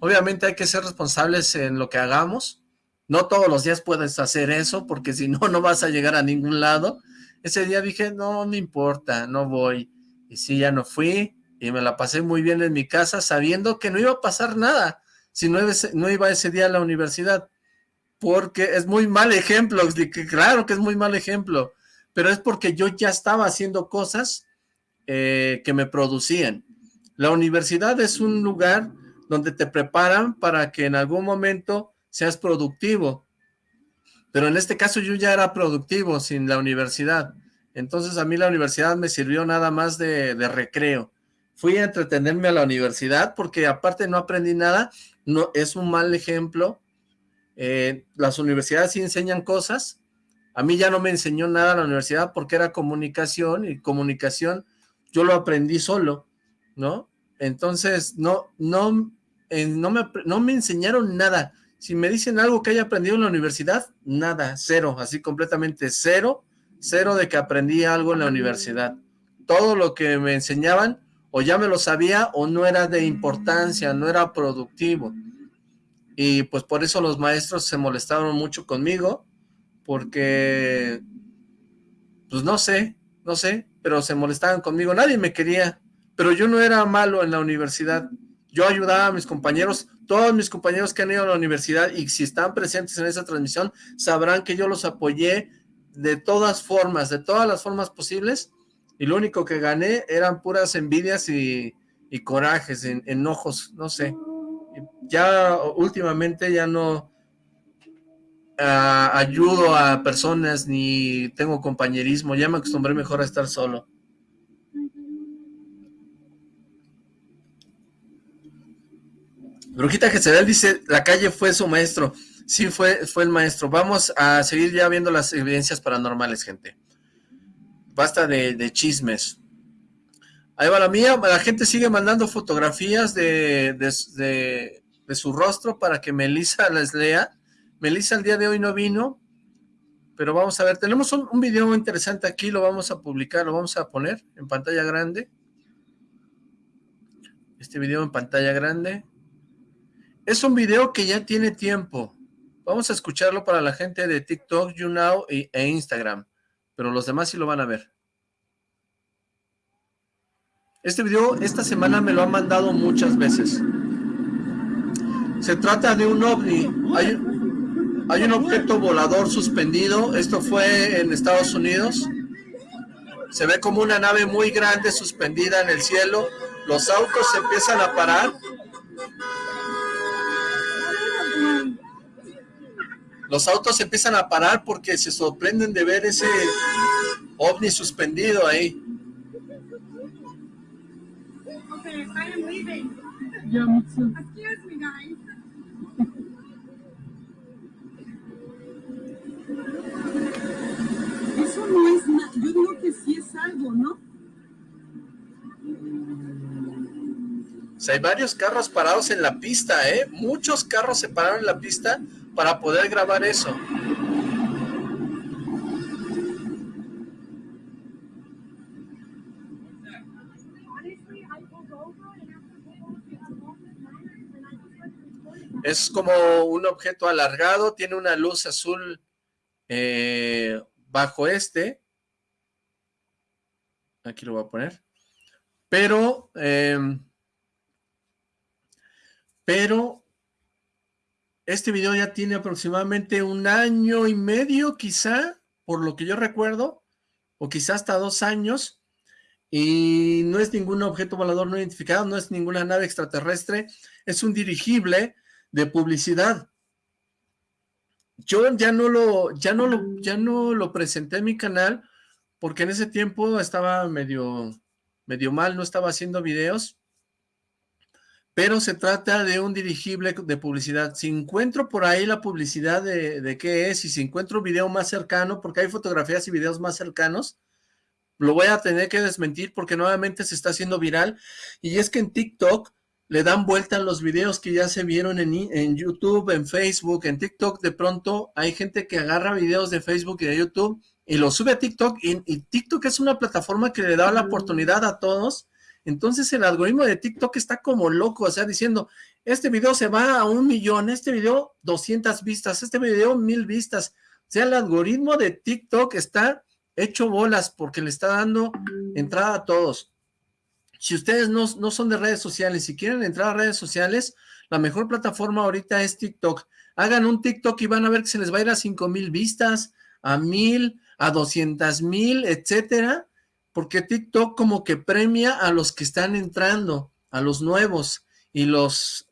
Obviamente hay que ser responsables en lo que hagamos. No todos los días puedes hacer eso, porque si no, no vas a llegar a ningún lado. Ese día dije, no, me importa, no voy. Y sí, ya no fui y me la pasé muy bien en mi casa sabiendo que no iba a pasar nada si no, iba ese día a la universidad, porque es muy mal ejemplo, claro que es muy mal ejemplo, pero es porque yo ya estaba haciendo cosas eh, que me producían. La universidad es un lugar donde te preparan para que en algún momento seas productivo, pero en este caso yo ya era productivo sin la universidad, entonces a mí la universidad me sirvió nada más de recreo, fui a entretenerme a la universidad porque aparte no aprendí nada, no es un mal ejemplo. Eh, las universidades sí enseñan cosas, a mí ya no me enseñó nada la universidad porque era comunicación y comunicación yo lo aprendí solo, ¿no? Entonces no, no, no, me, no me enseñaron nada. Si me dicen algo que haya aprendido en la universidad, nada, cero, así completamente cero, cero de que aprendí algo en la universidad. Todo lo que me enseñaban o ya me lo sabía o no era de importancia, no era productivo. Y pues por eso los maestros se molestaron mucho conmigo, porque, pues no sé, no sé, pero se molestaban conmigo, nadie me quería, pero yo no era malo en la universidad, yo ayudaba a mis compañeros, todos mis compañeros que han ido a la universidad y si están presentes en esa transmisión, sabrán que yo los apoyé de todas formas, de todas las formas posibles, y lo único que gané eran puras envidias y, corajes, enojos, no sé. Ya últimamente ya no ah, ayudo a personas ni tengo compañerismo, ya me acostumbré mejor a estar solo. Brujita Jezebel dice, la calle fue su maestro. Sí, fue, fue el maestro. Vamos a seguir ya viendo las evidencias paranormales, gente basta de, chismes. Ahí va la mía, la gente sigue mandando fotografías de, de, su rostro para que Melissa les lea. Melissa el día de hoy no vino, pero vamos a ver, tenemos un, un video interesante aquí, lo vamos a publicar, lo vamos a poner en pantalla grande. Este video en pantalla grande. Es un video que ya tiene tiempo. Vamos a escucharlo para la gente de TikTok, YouNow e Instagram pero los demás sí lo van a ver. Este video esta semana me lo han mandado muchas veces. Se trata de un ovni. Hay, un objeto volador suspendido. Esto fue en Estados Unidos. Se ve como una nave muy grande suspendida en el cielo. Los autos se empiezan a parar los autos empiezan a parar porque se sorprenden de ver ese ovni suspendido ahí. Eso no es nada, yo digo que sí es algo, ¿no? O hay varios carros parados en la pista, ¿eh? Muchos carros se pararon en la pista para poder grabar eso. Es como un objeto alargado, tiene una luz azul eh, bajo este. Aquí lo voy a poner. Pero, em, pero, este video ya tiene aproximadamente un año y medio, quizá, por lo que yo recuerdo, o quizá hasta dos años, y no es ningún objeto volador no identificado, no es ninguna nave extraterrestre, es un dirigible de publicidad. Yo ya no lo, ya no lo, ya no lo presenté en mi canal, porque en ese tiempo estaba medio, medio mal, no estaba haciendo videos, pero se trata de un dirigible de publicidad. Si encuentro por ahí la publicidad de, de qué es, y si encuentro un video más cercano, porque hay fotografías y videos más cercanos, lo voy a tener que desmentir porque nuevamente se está haciendo viral, y es que en TikTok le dan vuelta a los videos que ya se vieron en, en, YouTube, en Facebook, en TikTok, de pronto hay gente que agarra videos de Facebook y de YouTube y los sube a TikTok, y, y TikTok es una plataforma que le da la oportunidad a todos, entonces el algoritmo de TikTok está como loco, o sea, diciendo, este video se va a un millón, este video 200 vistas, este video mil vistas, o sea, el algoritmo de TikTok está hecho bolas porque le está dando entrada a todos. Si ustedes no, no son de redes sociales, y quieren entrar a redes sociales, la mejor plataforma ahorita es TikTok. Hagan un TikTok y van a ver que se les va a ir a 5 mil vistas, a mil, a 200 mil, etcétera, porque TikTok como que premia a los que están entrando, a los nuevos, y los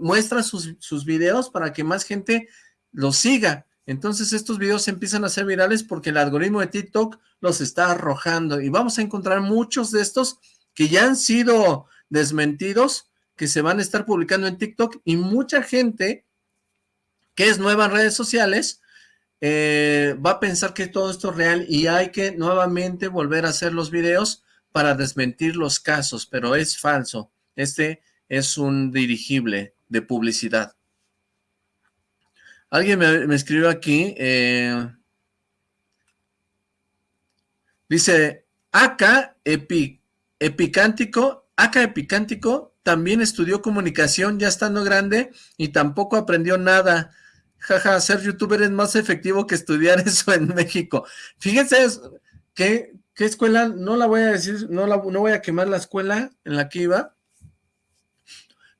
muestra sus, sus videos para que más gente los siga. Entonces estos videos empiezan a ser virales porque el algoritmo de TikTok los está arrojando, y vamos a encontrar muchos de estos que ya han sido desmentidos, que se van a estar publicando en TikTok, y mucha gente que es nueva en redes sociales, eh, va a pensar que todo esto es real y hay que nuevamente volver a hacer los videos para desmentir los casos, pero es falso. Este es un dirigible de publicidad. Alguien me, escribió aquí, eh, dice, acá Epi Epicántico, acá Epicántico también estudió comunicación ya estando grande y tampoco aprendió nada. Jaja, ser youtuber es más efectivo que estudiar eso en México. Fíjense, ¿qué, qué escuela? No la voy a decir, no, la, no voy a quemar la escuela en la que iba,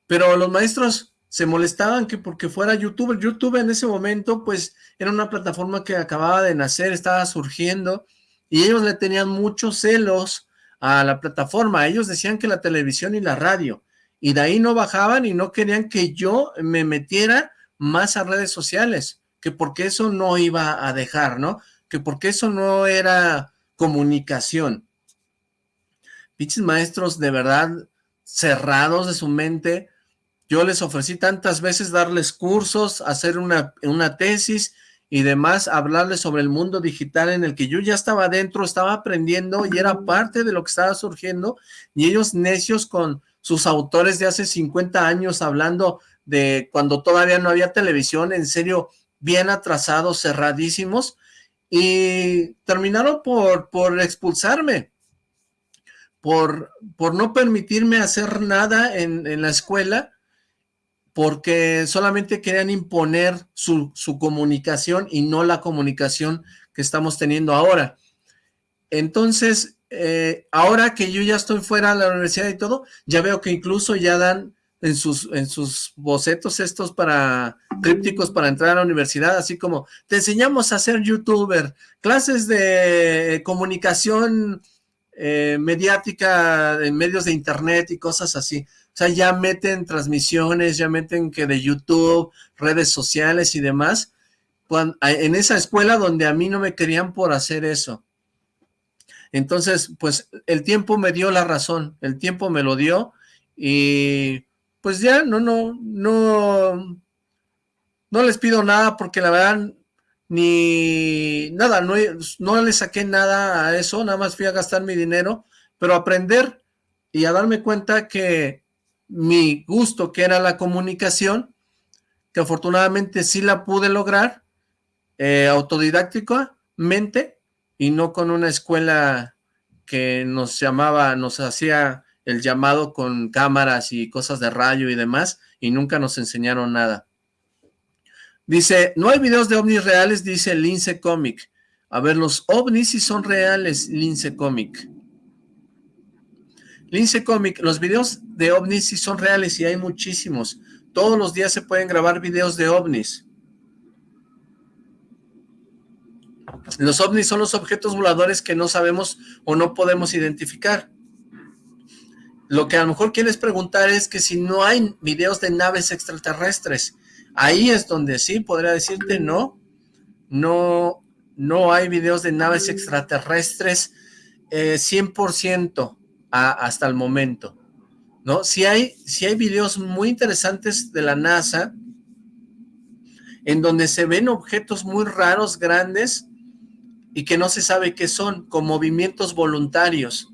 pero los maestros se molestaban que porque fuera youtuber. YouTube en ese momento, pues, era una plataforma que acababa de nacer, estaba surgiendo, y ellos le tenían muchos celos a la plataforma. Ellos decían que la televisión y la radio, y de ahí no bajaban y no querían que yo me metiera más a redes sociales, que porque eso no iba a dejar, ¿no? Que porque eso no era comunicación. Pinches maestros de verdad cerrados de su mente, yo les ofrecí tantas veces darles cursos, hacer una, una tesis, y demás, hablarles sobre el mundo digital en el que yo ya estaba dentro, estaba aprendiendo y era parte de lo que estaba surgiendo, y ellos necios con sus autores de hace 50 años hablando de cuando todavía no había televisión, en serio, bien atrasados, cerradísimos, y terminaron por, por expulsarme, por, por no permitirme hacer nada en, en la escuela, porque solamente querían imponer su, comunicación y no la comunicación que estamos teniendo ahora. Entonces, eh, ahora que yo ya estoy fuera de la universidad y todo, ya veo que incluso ya dan en sus, en sus bocetos estos para crípticos para entrar a la universidad, así como, te enseñamos a ser youtuber, clases de comunicación eh, mediática en medios de internet y cosas así. O sea, ya meten transmisiones, ya meten que de YouTube, redes sociales y demás, en esa escuela donde a mí no me querían por hacer eso. Entonces, pues el tiempo me dio la razón, el tiempo me lo dio y pues ya no, no, no, no les pido nada porque la verdad ni nada, no, no le saqué nada a eso, nada más fui a gastar mi dinero, pero aprender y a darme cuenta que mi gusto, que era la comunicación, que afortunadamente sí la pude lograr, eh, autodidácticamente, y no con una escuela que nos llamaba, nos hacía el llamado con cámaras y cosas de rayo y demás, y nunca nos enseñaron nada. Dice, no hay videos de ovnis reales, dice Lince Comic. A ver, los ovnis sí son reales, Lince Comic. Lince Comic, los videos de ovnis sí son reales y hay muchísimos. Todos los días se pueden grabar videos de ovnis. Los ovnis son los objetos voladores que no sabemos o no podemos identificar. Lo que a lo mejor quieres preguntar es que si no hay videos de naves extraterrestres, ahí es donde sí podría decirte no, no, no hay videos de naves extraterrestres 100% eh, hasta el momento, ¿no? Si hay, si hay videos muy interesantes de la NASA en donde se ven objetos muy raros, grandes, y que no se sabe qué son, con movimientos voluntarios.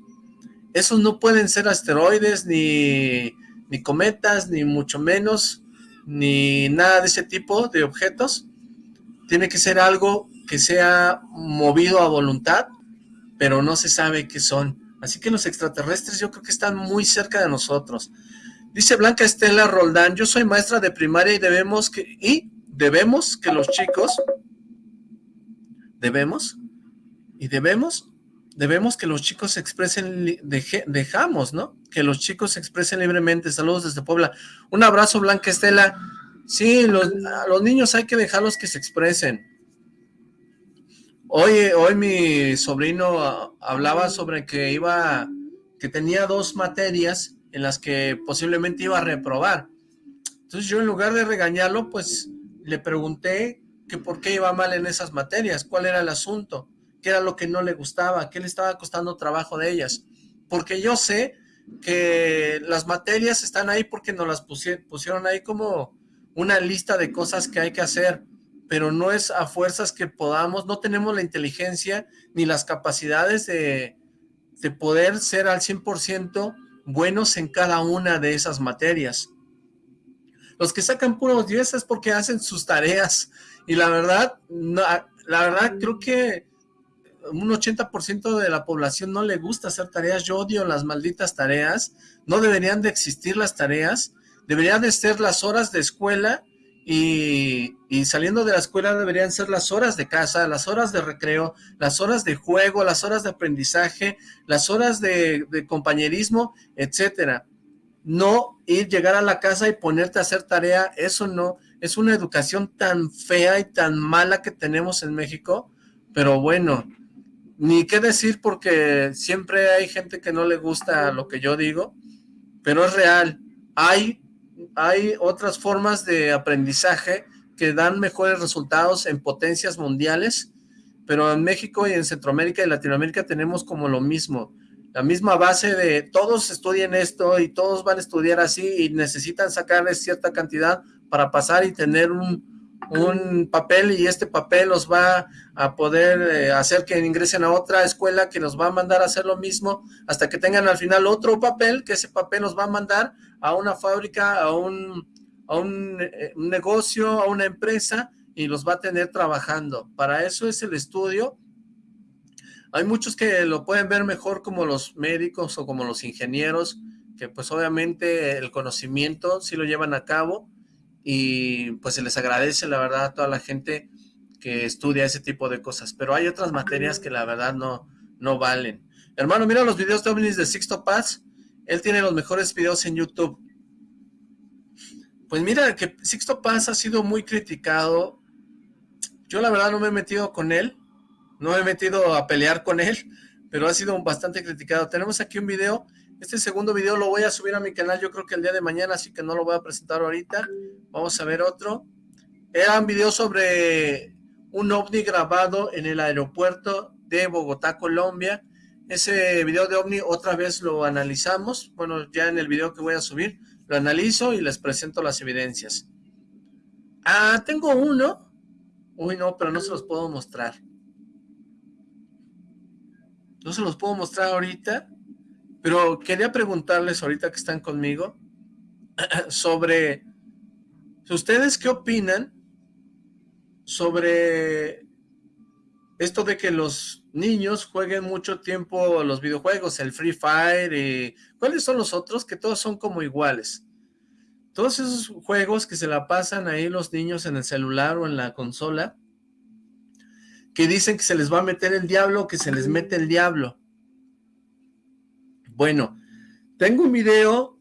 Esos no pueden ser asteroides, ni, ni cometas, ni mucho menos, ni nada de ese tipo de objetos. Tiene que ser algo que sea movido a voluntad, pero no se sabe qué son. Así que los extraterrestres yo creo que están muy cerca de nosotros. Dice Blanca Estela Roldán, yo soy maestra de primaria y debemos que, y debemos que los chicos, debemos y debemos, debemos que los chicos se expresen, dejamos, ¿no? Que los chicos se expresen libremente. Saludos desde Puebla. Un abrazo, Blanca Estela. Sí, los, a los niños hay que dejarlos que se expresen. Hoy, hoy mi sobrino hablaba sobre que iba, que tenía dos materias en las que posiblemente iba a reprobar. Entonces yo en lugar de regañarlo, pues le pregunté que por qué iba mal en esas materias, cuál era el asunto qué era lo que no le gustaba, qué le estaba costando trabajo de ellas. Porque yo sé que las materias están ahí porque nos las pusieron ahí como una lista de cosas que hay que hacer, pero no es a fuerzas que podamos, no tenemos la inteligencia ni las capacidades de, de poder ser al 100% buenos en cada una de esas materias. Los que sacan puros 10 es porque hacen sus tareas, y la verdad, la verdad creo que un 80% de la población no le gusta hacer tareas, yo odio las malditas tareas, no deberían de existir las tareas, deberían de ser las horas de escuela y, saliendo de la escuela deberían ser las horas de casa, las horas de recreo, las horas de juego, las horas de aprendizaje, las horas de, de compañerismo, etcétera. No ir, llegar a la casa y ponerte a hacer tarea, eso no, es una educación tan fea y tan mala que tenemos en México, pero bueno, ni qué decir porque siempre hay gente que no le gusta lo que yo digo, pero es real. Hay, hay otras formas de aprendizaje que dan mejores resultados en potencias mundiales, pero en México y en Centroamérica y Latinoamérica tenemos como lo mismo, la misma base de todos estudian esto y todos van a estudiar así y necesitan sacarles cierta cantidad para pasar y tener un, un papel y este papel los va a poder eh, hacer que ingresen a otra escuela que los va a mandar a hacer lo mismo hasta que tengan al final otro papel, que ese papel los va a mandar a una fábrica, a un, a eh, un negocio, a una empresa y los va a tener trabajando. Para eso es el estudio. Hay muchos que lo pueden ver mejor como los médicos o como los ingenieros, que pues obviamente el conocimiento sí lo llevan a cabo, y pues se les agradece la verdad a toda la gente que estudia ese tipo de cosas, pero hay otras materias que la verdad no, no valen. Hermano, mira los videos de ovnis de Sixto Paz, él tiene los mejores videos en YouTube. Pues mira que Sixto Paz ha sido muy criticado, yo la verdad no me he metido con él, no me he metido a pelear con él, pero ha sido bastante criticado. Tenemos aquí un video este segundo video lo voy a subir a mi canal yo creo que el día de mañana, así que no lo voy a presentar ahorita. Vamos a ver otro. Era un video sobre un ovni grabado en el aeropuerto de Bogotá, Colombia. Ese video de ovni otra vez lo analizamos. Bueno, ya en el video que voy a subir lo analizo y les presento las evidencias. Ah, tengo uno. Uy, no, pero no se los puedo mostrar. No se los puedo mostrar ahorita pero quería preguntarles ahorita que están conmigo sobre ustedes qué opinan sobre esto de que los niños jueguen mucho tiempo los videojuegos, el Free Fire, y, ¿cuáles son los otros? Que todos son como iguales. Todos esos juegos que se la pasan ahí los niños en el celular o en la consola, que dicen que se les va a meter el diablo, que se les mete el diablo. Bueno, tengo un video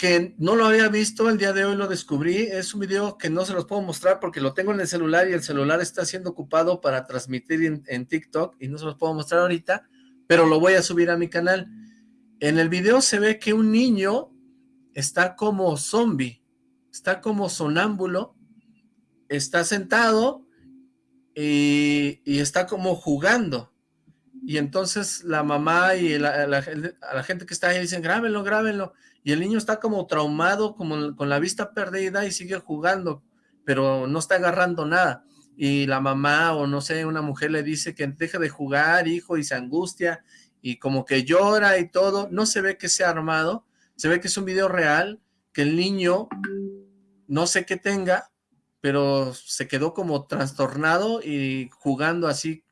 que no lo había visto, el día de hoy lo descubrí, es un video que no se los puedo mostrar porque lo tengo en el celular y el celular está siendo ocupado para transmitir en, TikTok y no se los puedo mostrar ahorita, pero lo voy a subir a mi canal. En el video se ve que un niño está como zombie, está como sonámbulo, está sentado y, está como jugando. Y entonces la mamá y la, gente que está ahí dicen, grábenlo, grábenlo y el niño está como traumado, como con la vista perdida y sigue jugando, pero no está agarrando nada. Y la mamá o no sé, una mujer le dice que deje de jugar, hijo, y se angustia, y como que llora y todo. No se ve que sea armado, se ve que es un video real, que el niño no sé qué tenga, pero se quedó como trastornado y jugando así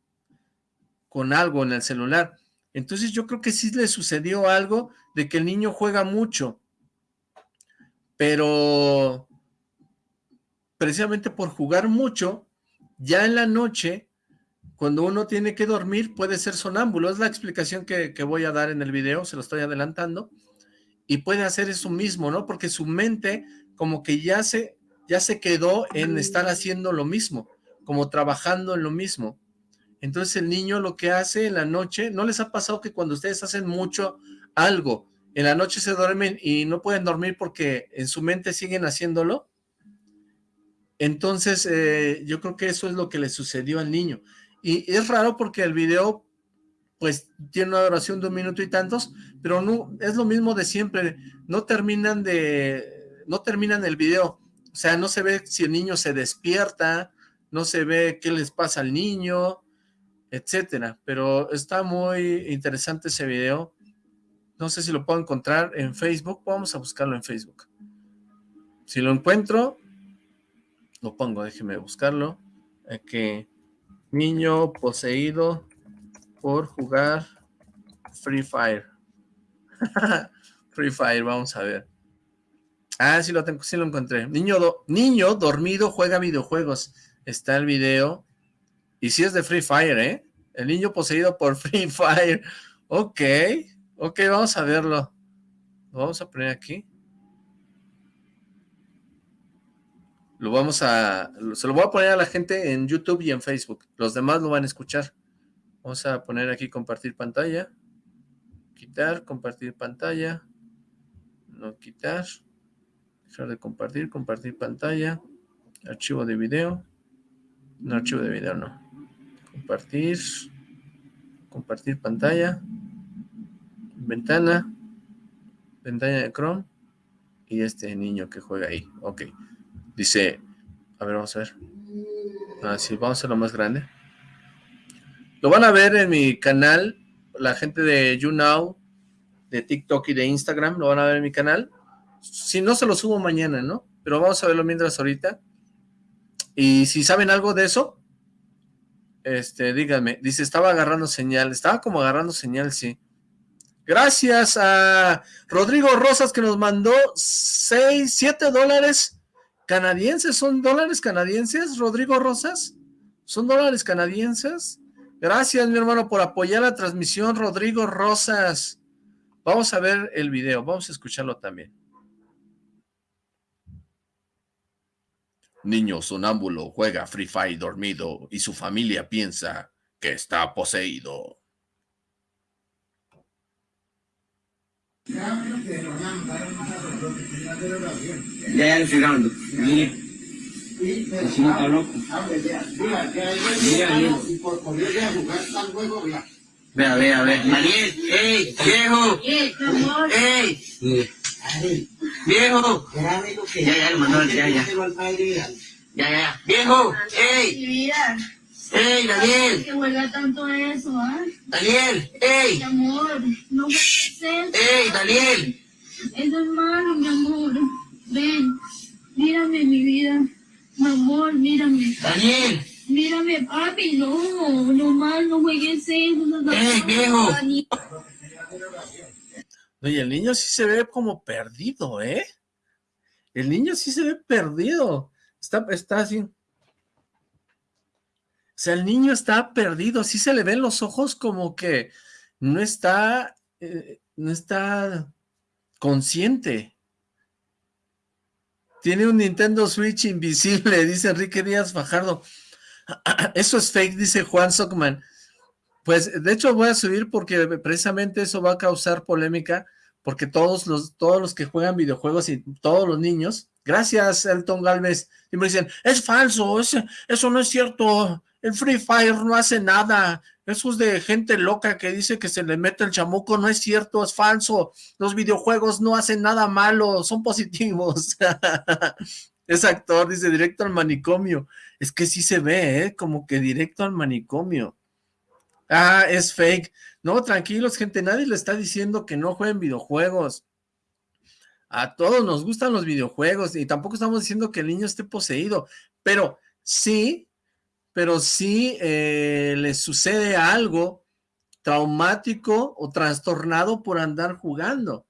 con algo en el celular. Entonces yo creo que sí le sucedió algo de que el niño juega mucho, pero precisamente por jugar mucho, ya en la noche, cuando uno tiene que dormir, puede ser sonámbulo. Es la explicación que, voy a dar en el video, se lo estoy adelantando. Y puede hacer eso mismo, ¿no? Porque su mente como que ya se, ya se quedó en estar haciendo lo mismo, como trabajando en lo mismo. Entonces el niño lo que hace en la noche, ¿no les ha pasado que cuando ustedes hacen mucho algo, en la noche se duermen y no pueden dormir porque en su mente siguen haciéndolo? Entonces eh, yo creo que eso es lo que le sucedió al niño. Y es raro porque el video pues tiene una duración de un minuto y tantos, pero no es lo mismo de siempre, no terminan de, no terminan el video, o sea, no se ve si el niño se despierta, no se ve qué les pasa al niño, etcétera. Pero está muy interesante ese video. No sé si lo puedo encontrar en Facebook. Vamos a buscarlo en Facebook. Si lo encuentro, lo pongo. Déjeme buscarlo. que niño poseído por jugar Free Fire. Free Fire, vamos a ver. Ah, sí lo tengo, sí lo encontré. Niño, niño dormido juega videojuegos. Está el video y si es de Free Fire, ¿eh? El niño poseído por Free Fire. Ok, ok, vamos a verlo. Lo vamos a poner aquí. Lo vamos a... Se lo voy a poner a la gente en YouTube y en Facebook. Los demás lo van a escuchar. Vamos a poner aquí compartir pantalla. Quitar, compartir pantalla. No quitar. Dejar de compartir, compartir pantalla. Archivo de video. No, archivo de video no compartir, compartir pantalla, ventana, ventana de Chrome y este niño que juega ahí. Ok. Dice, a ver, vamos a ver. Así, ah, vamos a hacerlo más grande. Lo van a ver en mi canal, la gente de YouNow, de TikTok y de Instagram, lo van a ver en mi canal. Si no, se lo subo mañana, ¿no? Pero vamos a verlo mientras ahorita. Y si saben algo de eso, este, díganme, dice, estaba agarrando señal, estaba como agarrando señal, sí. Gracias a Rodrigo Rosas que nos mandó 6, 7 dólares canadienses, ¿son dólares canadienses, Rodrigo Rosas? ¿Son dólares canadienses? Gracias, mi hermano, por apoyar la transmisión, Rodrigo Rosas. Vamos a ver el video, vamos a escucharlo también. Niño sonámbulo juega Free Fire dormido y su familia piensa que está poseído. Ya, ya estoy grabando. Mire. Así no está loco. Mira, mira. Vea, vea, vea. Daniel, ey, viejo. Ey. Viejo. Ya, ya, lo mandó, ya, ya. Ya, ya, Viejo, ey. Ey, Daniel. Que huelga tanto eso, ¿ah? Daniel, ey. Mi amor, no puede ser. Ey, Daniel. Eso es malo, mi amor. Ven, mírame, mi vida. Mi amor, mírame. Daniel. Mírame, papi, no, no mal, no juegues eso. No, ¡Ey, viejo! Oye, el niño sí se ve como perdido, ¿eh? El niño sí se ve perdido. Está, está así. O sea, el niño está perdido. Sí se le ven los ojos como que no está, eh, no está consciente. Tiene un Nintendo Switch invisible, dice Enrique Díaz Fajardo. Eso es fake, dice Juan Sockman. Pues, de hecho, voy a subir porque precisamente eso va a causar polémica, porque todos los, todos los que juegan videojuegos y todos los niños, gracias Elton Galvez, y me dicen, es falso, eso no es cierto, el Free Fire no hace nada, eso es de gente loca que dice que se le mete el chamuco, no es cierto, es falso. Los videojuegos no hacen nada malo, son positivos. es actor, dice, directo al manicomio. Es que sí se ve, ¿eh? Como que directo al manicomio. Ah, es fake. No, tranquilos, gente, nadie le está diciendo que no jueguen videojuegos. A todos nos gustan los videojuegos y tampoco estamos diciendo que el niño esté poseído, pero sí pero si eh, les sucede algo traumático o trastornado por andar jugando.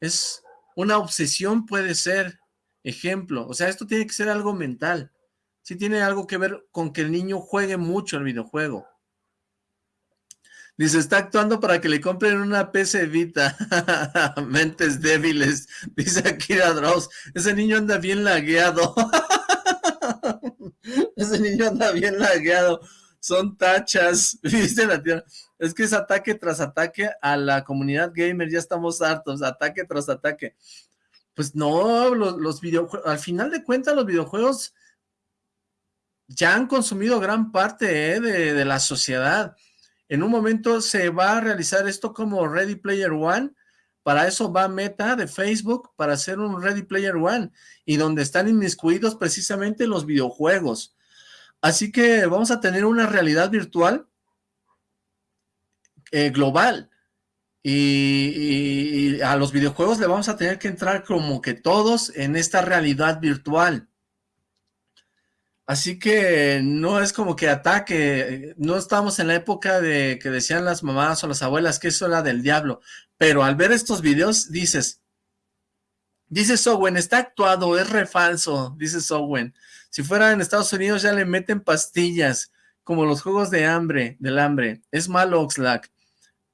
Es una obsesión puede ser, ejemplo, o sea, esto tiene que ser algo mental. Sí tiene algo que ver con que el niño juegue mucho el videojuego. Dice, está actuando para que le compren una PC Vita. Mentes débiles. Dice Akira Dross. Ese niño anda bien lagueado. Ese niño anda bien lagueado. Son tachas, viste la tierra. Es que es ataque tras ataque a la comunidad gamer, ya estamos hartos, ataque tras ataque. Pues no, los, videojuegos, al final de cuentas los videojuegos ya han consumido gran parte eh, de, de la sociedad. En un momento se va a realizar esto como Ready Player One, para eso va Meta de Facebook, para hacer un Ready Player One, y donde están inmiscuidos precisamente los videojuegos. Así que vamos a tener una realidad virtual eh, global. Y, a los videojuegos le vamos a tener que entrar como que todos en esta realidad virtual. Así que no es como que ataque, no estamos en la época de que decían las mamás o las abuelas que eso era del diablo, pero al ver estos videos dices, dice Sowen, está actuado, es re falso, dice Sowen. Si fuera en Estados Unidos ya le meten pastillas, como los juegos de hambre, del hambre. Es malo Oxlack.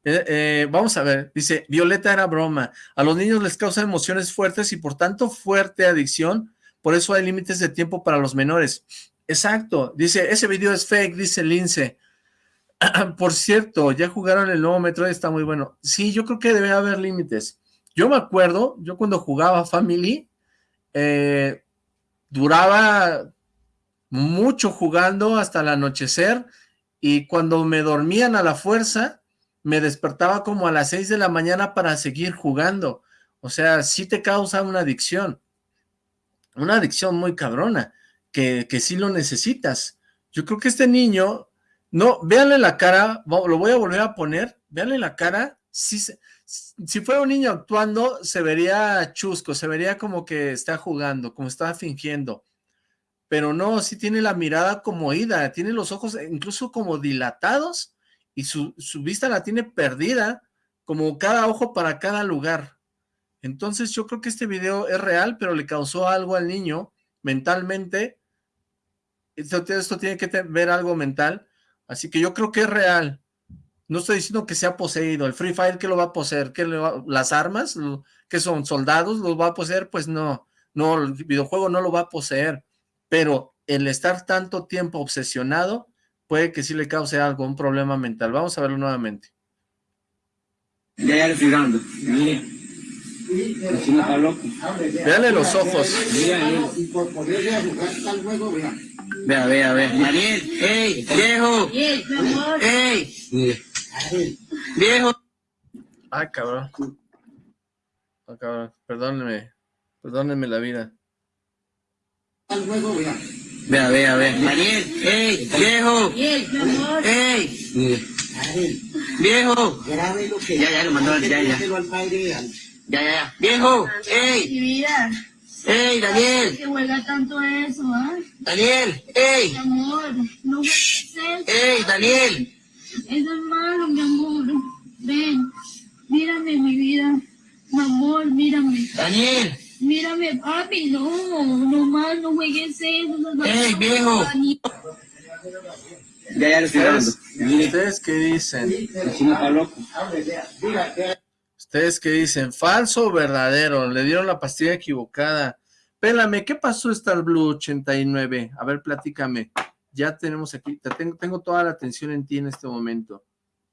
Eh, eh, vamos a ver, dice, Violeta era broma. A los niños les causa emociones fuertes y por tanto fuerte adicción, por eso hay límites de tiempo para los menores. Exacto, dice, ese video es fake, dice Lince. por cierto, ya jugaron el nuevo Metroid, está muy bueno. Sí, yo creo que debe haber límites. Yo me acuerdo, yo cuando jugaba Family, eh, duraba mucho jugando hasta el anochecer y cuando me dormían a la fuerza, me despertaba como a las 6 de la mañana para seguir jugando. O sea, sí te causa una adicción. Una adicción muy cabrona, que, que sí lo necesitas. Yo creo que este niño, no, véanle la cara, lo voy a volver a poner, véanle la cara, sí, si fuera un niño actuando, se vería chusco, se vería como que está jugando, como está fingiendo. Pero no, sí tiene la mirada como ida, tiene los ojos incluso como dilatados y su, su vista la tiene perdida, como cada ojo para cada lugar. Entonces yo creo que este video es real, pero le causó algo al niño mentalmente. Esto, tiene que ver algo mental, así que yo creo que es real. No estoy diciendo que sea poseído. El Free Fire, ¿qué lo va a poseer? ¿Qué ¿Las armas? ¿Qué son? ¿Soldados? ¿Los va a poseer? Pues no. No, el videojuego no lo va a poseer. Pero el estar tanto tiempo obsesionado puede que sí le cause algo, un problema mental. Vamos a verlo nuevamente. Ya, ya le estoy dando. Mire. Véale los ojos. Vea, vea, vea. Mariel, ¡ey, viejo! ¡Ey! Viejo. Ay, cabrón. Ay, cabrón. Perdónenme. Perdónenme la vida. Vea, vea, vea. Mariel, ¡ey! ¡Viejo! ¡Ey! ¡Viejo! Ya, ya, lo mandó, ya, ya. Ya, ya, ya. ¡Viejo! ¡Ey! ¡Ey, Daniel! Que huela tanto eso, ¿ah? ¡Daniel! ¡Ey! Mi amor, no hueles eso. ¡Ey, Daniel! Eso es malo, mi amor. Ven, mírame, mi vida. Mi amor, mírame. ¡Daniel! Mírame, papi, no, no más, no juegues eso. no es ¡Ey, viejo! Ya, ya lo estoy dando. ¿Ustedes, ¿Ustedes qué dicen? Chino está loco. ¿Ustedes qué dicen? ¿Falso o verdadero? Le dieron la pastilla equivocada. Pélame, ¿qué pasó Star Blue 89? A ver, platícame. Ya tenemos aquí, te tengo, tengo toda la atención en ti en este momento.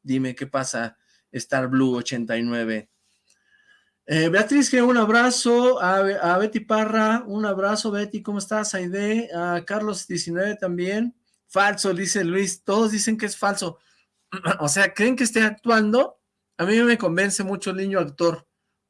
Dime, ¿qué pasa Star Blue 89? Eh, Beatriz, que un abrazo. A, a Betty Parra, un abrazo, Betty. ¿Cómo estás? Aide. A Carlos 19 también. Falso, dice Luis. Todos dicen que es falso. o sea, ¿creen que esté actuando? A mí me convence mucho el niño actor.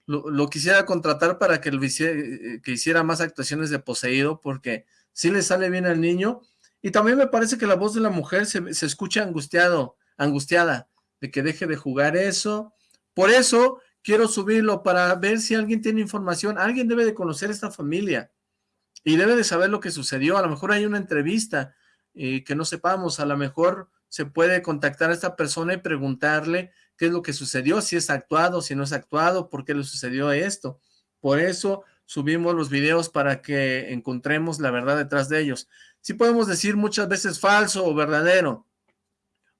Lo, quisiera contratar para que, lo hiciera, eh, que hiciera más actuaciones de poseído, porque sí le sale bien al niño. Y también me parece que la voz de la mujer se, se escucha angustiado, angustiada, de que deje de jugar eso. Por eso quiero subirlo para ver si alguien tiene información. Alguien debe de conocer esta familia y debe de saber lo que sucedió. A lo mejor hay una entrevista eh, que no sepamos, a lo mejor se puede contactar a esta persona y preguntarle qué es lo que sucedió, si es actuado, si no es actuado, por qué le sucedió esto. Por eso subimos los videos para que encontremos la verdad detrás de ellos. Sí podemos decir muchas veces falso o verdadero,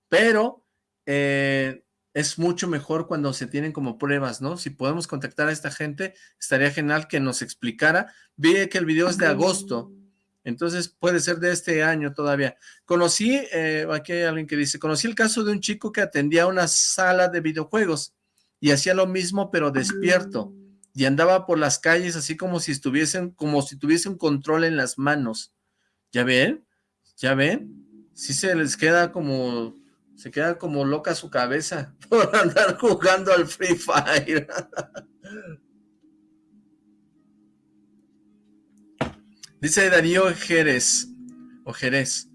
pero eh, es mucho mejor cuando se tienen como pruebas, ¿no? Si podemos contactar a esta gente, estaría genial que nos explicara. Vi que el video es de agosto, entonces puede ser de este año todavía. Conocí, eh, aquí hay alguien que dice, conocí el caso de un chico que atendía una sala de videojuegos y hacía lo mismo pero despierto y andaba por las calles así como si estuviesen, como si tuviese un control en las manos. ¿Ya ven? ¿Ya ven? Sí se les queda como, se queda como loca su cabeza por andar jugando al Free Fire. Dice Darío Jerez, o Jerez,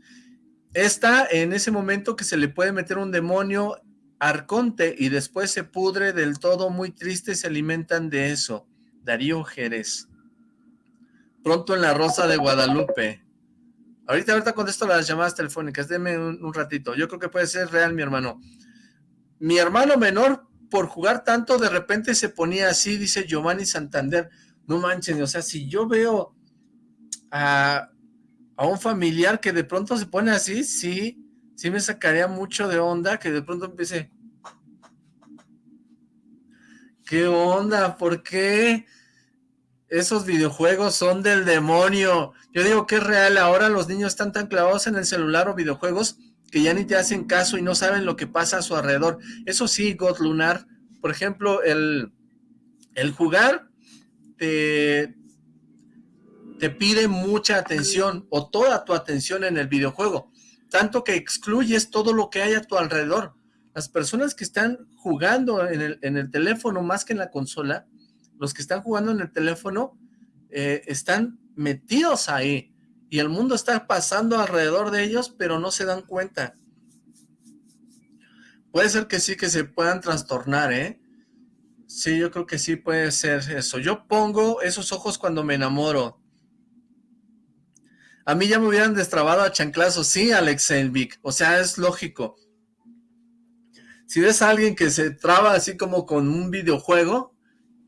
está en ese momento que se le puede meter un demonio arconte y después se pudre del todo, muy triste, se alimentan de eso. Darío Jerez. Pronto en la Rosa de Guadalupe. Ahorita, ahorita contesto las llamadas telefónicas, denme un, un ratito. Yo creo que puede ser real, mi hermano. Mi hermano menor, por jugar tanto, de repente se ponía así, dice Giovanni Santander. No manchen, o sea, si yo veo a, a un familiar que de pronto se pone así, sí, sí me sacaría mucho de onda que de pronto empiece. ¿Qué onda? ¿Por qué? Esos videojuegos son del demonio. Yo digo que es real, ahora los niños están tan clavados en el celular o videojuegos que ya ni te hacen caso y no saben lo que pasa a su alrededor. Eso sí, God Lunar, por ejemplo, el, el jugar te, te pide mucha atención o toda tu atención en el videojuego, tanto que excluyes todo lo que hay a tu alrededor. Las personas que están jugando en el, en el teléfono más que en la consola, los que están jugando en el teléfono eh, están metidos ahí y el mundo está pasando alrededor de ellos, pero no se dan cuenta. Puede ser que sí, que se puedan trastornar, ¿eh? Sí, yo creo que sí puede ser eso. Yo pongo esos ojos cuando me enamoro. A mí ya me hubieran destrabado a chanclazo. Sí, Alex Elvic. O sea, es lógico. Si ves a alguien que se traba así como con un videojuego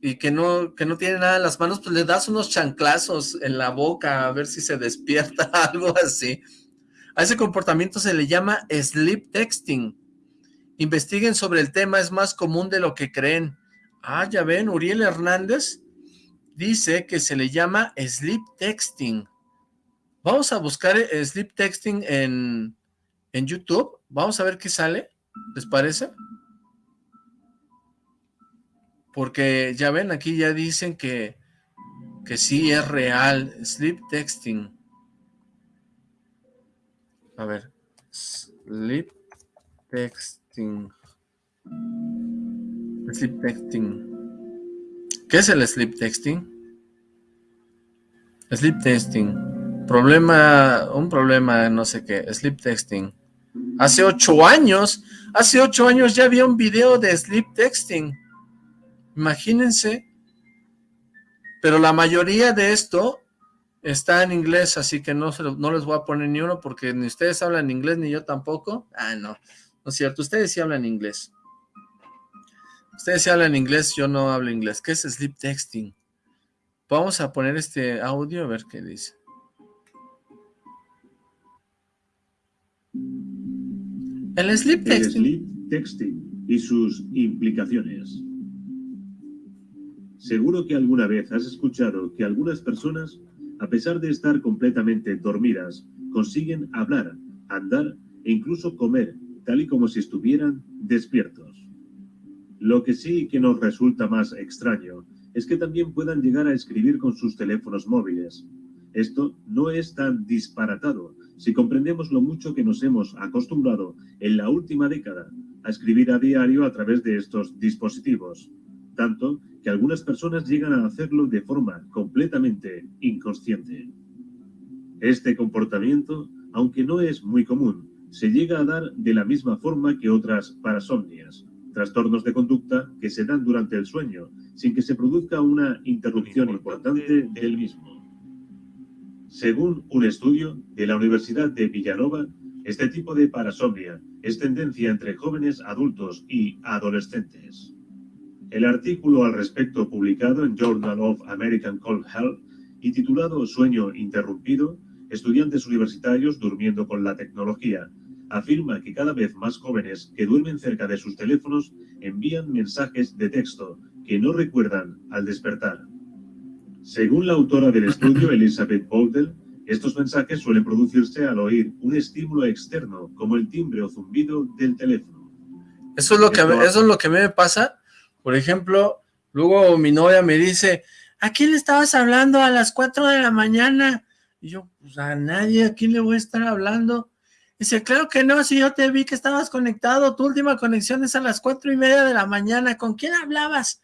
y que no, que no tiene nada en las manos, pues le das unos chanclazos en la boca a ver si se despierta, algo así. A ese comportamiento se le llama sleep texting. Investiguen sobre el tema, es más común de lo que creen. Ah, ya ven, Uriel Hernández dice que se le llama sleep texting. Vamos a buscar eh, sleep texting en, en YouTube. Vamos a ver qué sale. ¿Les parece? Porque ya ven, aquí ya dicen que, que sí es real. Sleep texting. A ver. Sleep texting. Sleep texting. ¿Qué es el sleep texting? Sleep texting. Problema, un problema, no sé qué. Sleep texting. Hace ocho años, hace ocho años ya había un video de sleep texting. Imagínense. Pero la mayoría de esto está en inglés, así que no, no les voy a poner ni uno porque ni ustedes hablan inglés ni yo tampoco. Ah, no, no es cierto, ustedes sí hablan inglés. Ustedes sí hablan inglés, yo no hablo inglés. ¿Qué es sleep texting? Vamos a poner este audio a ver qué dice. El sleep texting. El sleep texting y sus implicaciones. Seguro que alguna vez has escuchado que algunas personas, a pesar de estar completamente dormidas, consiguen hablar, andar e incluso comer, tal y como si estuvieran despiertos. Lo que sí que nos resulta más extraño es que también puedan llegar a escribir con sus teléfonos móviles. Esto no es tan disparatado si comprendemos lo mucho que nos hemos acostumbrado en la última década a escribir a diario a través de estos dispositivos, tanto que algunas personas llegan a hacerlo de forma completamente inconsciente. Este comportamiento, aunque no es muy común, se llega a dar de la misma forma que otras parasomnias, trastornos de conducta que se dan durante el sueño, sin que se produzca una interrupción importante del mismo. Según un estudio de la Universidad de Villanova, este tipo de parasomnia es tendencia entre jóvenes adultos y adolescentes. El artículo al respecto publicado en Journal of American Cold Health y titulado Sueño interrumpido, estudiantes universitarios durmiendo con la tecnología, afirma que cada vez más jóvenes que duermen cerca de sus teléfonos envían mensajes de texto que no recuerdan al despertar. Según la autora del estudio, Elizabeth Boldel, estos mensajes suelen producirse al oír un estímulo externo, como el timbre o zumbido del teléfono. Eso es lo que, eso es lo que a mí me pasa por ejemplo, luego mi novia me dice, ¿a quién le estabas hablando a las 4 de la mañana? Y yo, pues a nadie, ¿a quién le voy a estar hablando? Dice, claro que no, si yo te vi que estabas conectado, tu última conexión es a las cuatro y media de la mañana, ¿con quién hablabas?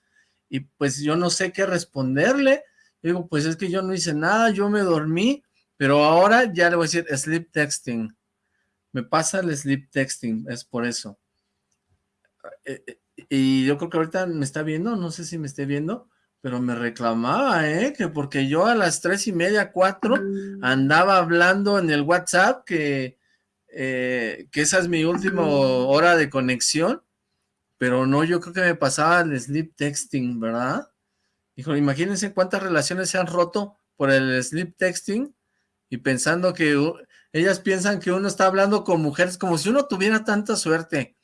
Y pues yo no sé qué responderle, digo, pues es que yo no hice nada, yo me dormí, pero ahora ya le voy a decir sleep texting, me pasa el sleep texting, es por eso. Eh, eh, y yo creo que ahorita me está viendo, no sé si me esté viendo, pero me reclamaba, ¿eh? Que porque yo a las tres y media, cuatro, andaba hablando en el WhatsApp que, eh, que esa es mi última hora de conexión, pero no, yo creo que me pasaba el sleep texting, ¿verdad? Imagínense cuántas relaciones se han roto por el sleep texting y pensando que ellas piensan que uno está hablando con mujeres como si uno tuviera tanta suerte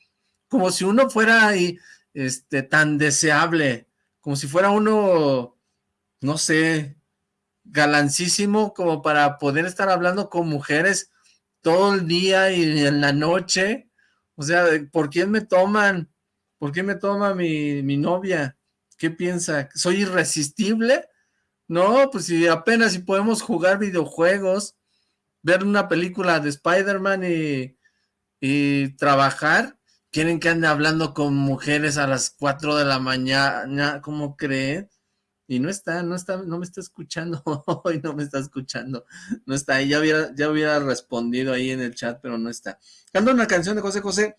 como si uno fuera ahí, este, tan deseable, como si fuera uno, no sé, galancísimo como para poder estar hablando con mujeres todo el día y en la noche. O sea, ¿por quién me toman? ¿Por qué me toma mi novia? ¿Qué piensa? ¿Soy irresistible? No, pues si apenas si podemos jugar videojuegos, ver una película de Spider-Man y, trabajar, quieren que ande hablando con mujeres a las 4 de la mañana, ¿cómo creen? Y no está, no está, no me está escuchando, hoy no me está escuchando, no está ahí, ya hubiera, ya hubiera respondido ahí en el chat, pero no está. Canta una canción de José José,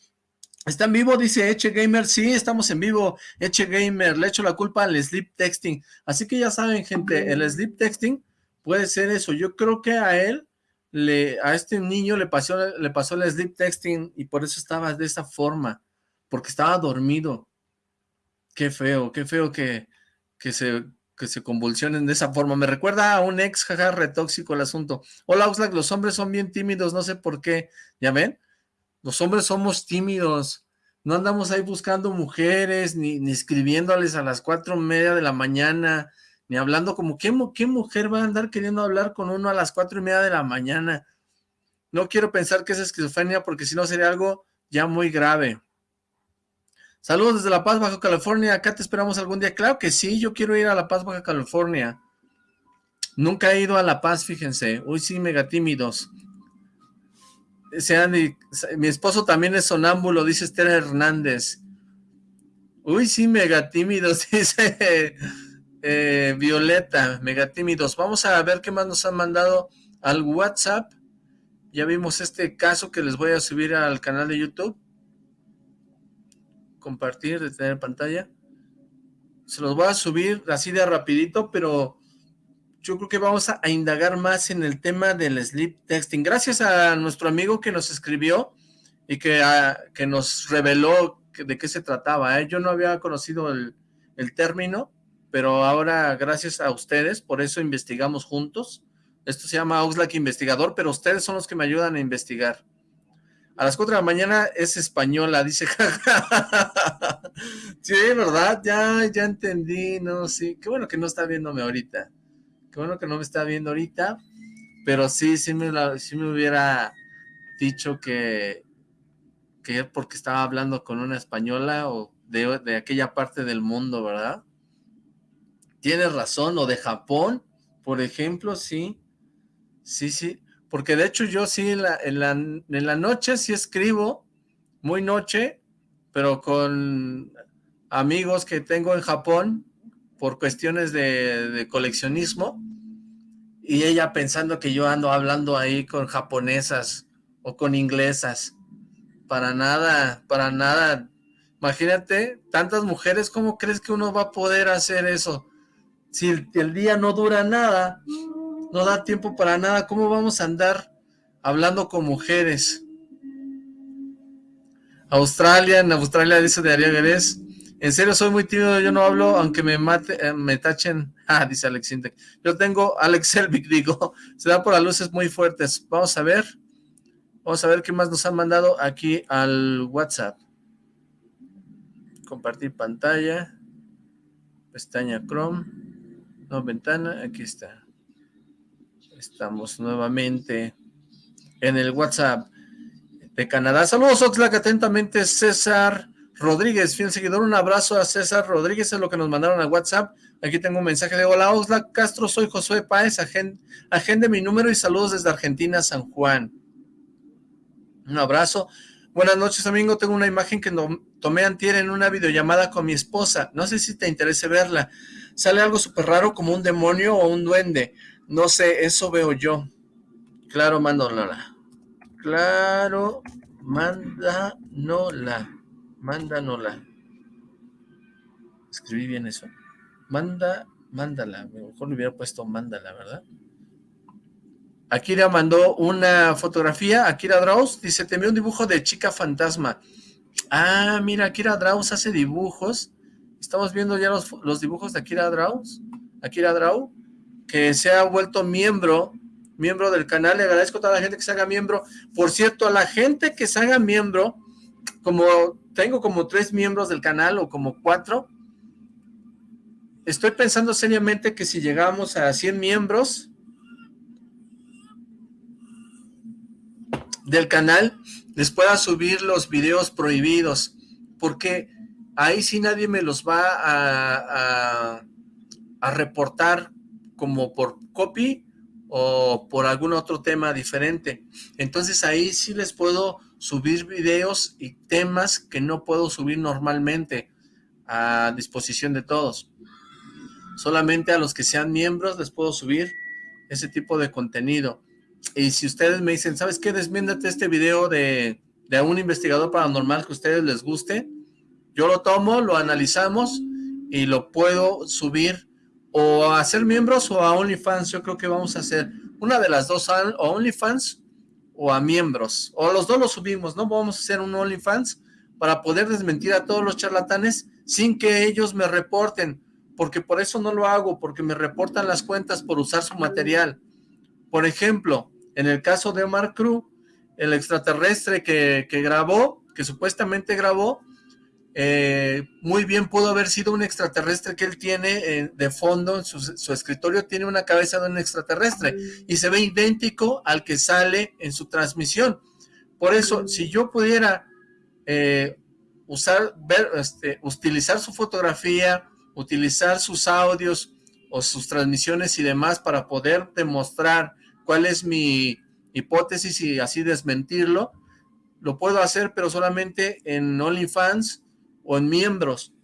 ¿está en vivo? Dice Eche Gamer, sí, estamos en vivo, Eche Gamer, le echo la culpa al sleep texting, así que ya saben gente, el sleep texting puede ser eso, yo creo que a él le, a este niño le pasó, le pasó el sleep texting y por eso estaba de esa forma, porque estaba dormido. Qué feo, qué feo que, que, se, que se convulsionen de esa forma. Me recuerda a un ex, jaja, retóxico el asunto. Hola, Oxlack, los hombres son bien tímidos, no sé por qué. ¿Ya ven? Los hombres somos tímidos. No andamos ahí buscando mujeres, ni, ni escribiéndoles a las cuatro y media de la mañana, ni hablando como, ¿qué, ¿qué mujer va a andar queriendo hablar con uno a las cuatro y media de la mañana? No quiero pensar que es esquizofrenia porque si no sería algo ya muy grave. Saludos desde La Paz, Baja California. Acá te esperamos algún día. Claro que sí, yo quiero ir a La Paz, Baja California. Nunca he ido a La Paz, fíjense. Uy, sí, mega tímidos. Mi esposo también es sonámbulo, dice Esther Hernández. Uy, sí, mega tímidos, dice eh, Violeta, Megatímidos. Vamos a ver qué más nos han mandado al WhatsApp. Ya vimos este caso que les voy a subir al canal de YouTube. Compartir, detener pantalla. Se los voy a subir así de rapidito, pero yo creo que vamos a, indagar más en el tema del sleep texting. Gracias a nuestro amigo que nos escribió y que, ah, que nos reveló de qué se trataba. ¿eh? Yo no había conocido el, término, pero ahora gracias a ustedes, por eso investigamos juntos. Esto se llama Oxlack Investigador, pero ustedes son los que me ayudan a investigar. A las 4 de la mañana es española, dice. sí, ¿verdad? Ya, ya entendí, no, sí. Qué bueno que no está viéndome ahorita. Bueno que no me está viendo ahorita. Pero sí, sí me, me hubiera dicho que, que porque estaba hablando con una española o de, de aquella parte del mundo, ¿verdad? Tienes razón, o de Japón, por ejemplo, sí. Sí, sí. Porque de hecho yo sí en la, en la, en la noche sí escribo, muy noche, pero con amigos que tengo en Japón por cuestiones de, de, coleccionismo y ella pensando que yo ando hablando ahí con japonesas o con inglesas. Para nada, para nada. Imagínate, tantas mujeres, ¿cómo crees que uno va a poder hacer eso? Si el, día no dura nada, no da tiempo para nada, ¿cómo vamos a andar hablando con mujeres? Australia, en Australia dice de Ariel en serio soy muy tímido, yo no hablo, aunque me mate, eh, me tachen, ah, dice Alex Intec. Yo tengo, Alex Elvic, digo, se da por las luces muy fuertes. Vamos a ver, vamos a ver qué más nos han mandado aquí al WhatsApp. Compartir pantalla, pestaña Chrome, no, ventana, aquí está. Estamos nuevamente en el WhatsApp de Canadá. Saludos, Oxlack, atentamente César Rodríguez, fiel seguidor. Un abrazo a César Rodríguez, es lo que nos mandaron a WhatsApp. Aquí tengo un mensaje de hola, Oxlack Castro, soy Josué Páez, agende mi número y saludos desde Argentina, San Juan. Un abrazo. Buenas noches, amigo. Tengo una imagen que tomé antier en una videollamada con mi esposa. No sé si te interese verla. Sale algo súper raro como un demonio o un duende. No sé, eso veo yo. Claro, Nola. Claro, manda Nola. Manda Nola. Escribí bien eso. Manda, mándala. Mejor le hubiera puesto mándala, ¿verdad? Akira mandó una fotografía. Akira Draus dice, te envió un dibujo de chica fantasma. Ah, mira, Akira Draus hace dibujos. Estamos viendo ya los, los dibujos de Akira Draus. Akira Draus que se ha vuelto miembro, miembro del canal, le agradezco a toda la gente que se haga miembro, por cierto, a la gente que se haga miembro, como tengo como tres miembros del canal o como cuatro, estoy pensando seriamente que si llegamos a 100 miembros del canal, les pueda subir los videos prohibidos, porque ahí sí nadie me los va a, a, reportar como por copy o por algún otro tema diferente. Entonces ahí sí les puedo subir videos y temas que no puedo subir normalmente a disposición de todos. Solamente a los que sean miembros les puedo subir ese tipo de contenido. Y si ustedes me dicen, ¿sabes qué? Desmiéndate este video de, de un investigador paranormal que a ustedes les guste. Yo lo tomo, lo analizamos y lo puedo subir o a ser miembros o a OnlyFans, yo creo que vamos a hacer una de las dos, o OnlyFans o a miembros, o los dos los subimos, ¿no? Vamos a hacer un OnlyFans para poder desmentir a todos los charlatanes sin que ellos me reporten, porque por eso no lo hago, porque me reportan las cuentas por usar su material. Por ejemplo, en el caso de Omar Cruz, el extraterrestre que, que grabó, que supuestamente grabó, eh, muy bien pudo haber sido un extraterrestre que él tiene eh, de fondo, en su, escritorio tiene una cabeza de un extraterrestre y se ve idéntico al que sale en su transmisión. Por eso, si yo pudiera eh, usar, ver, este, utilizar su fotografía, utilizar sus audios o sus transmisiones y demás para poder demostrar cuál es mi hipótesis y así desmentirlo, lo puedo hacer, pero solamente en OnlyFans o en miembros,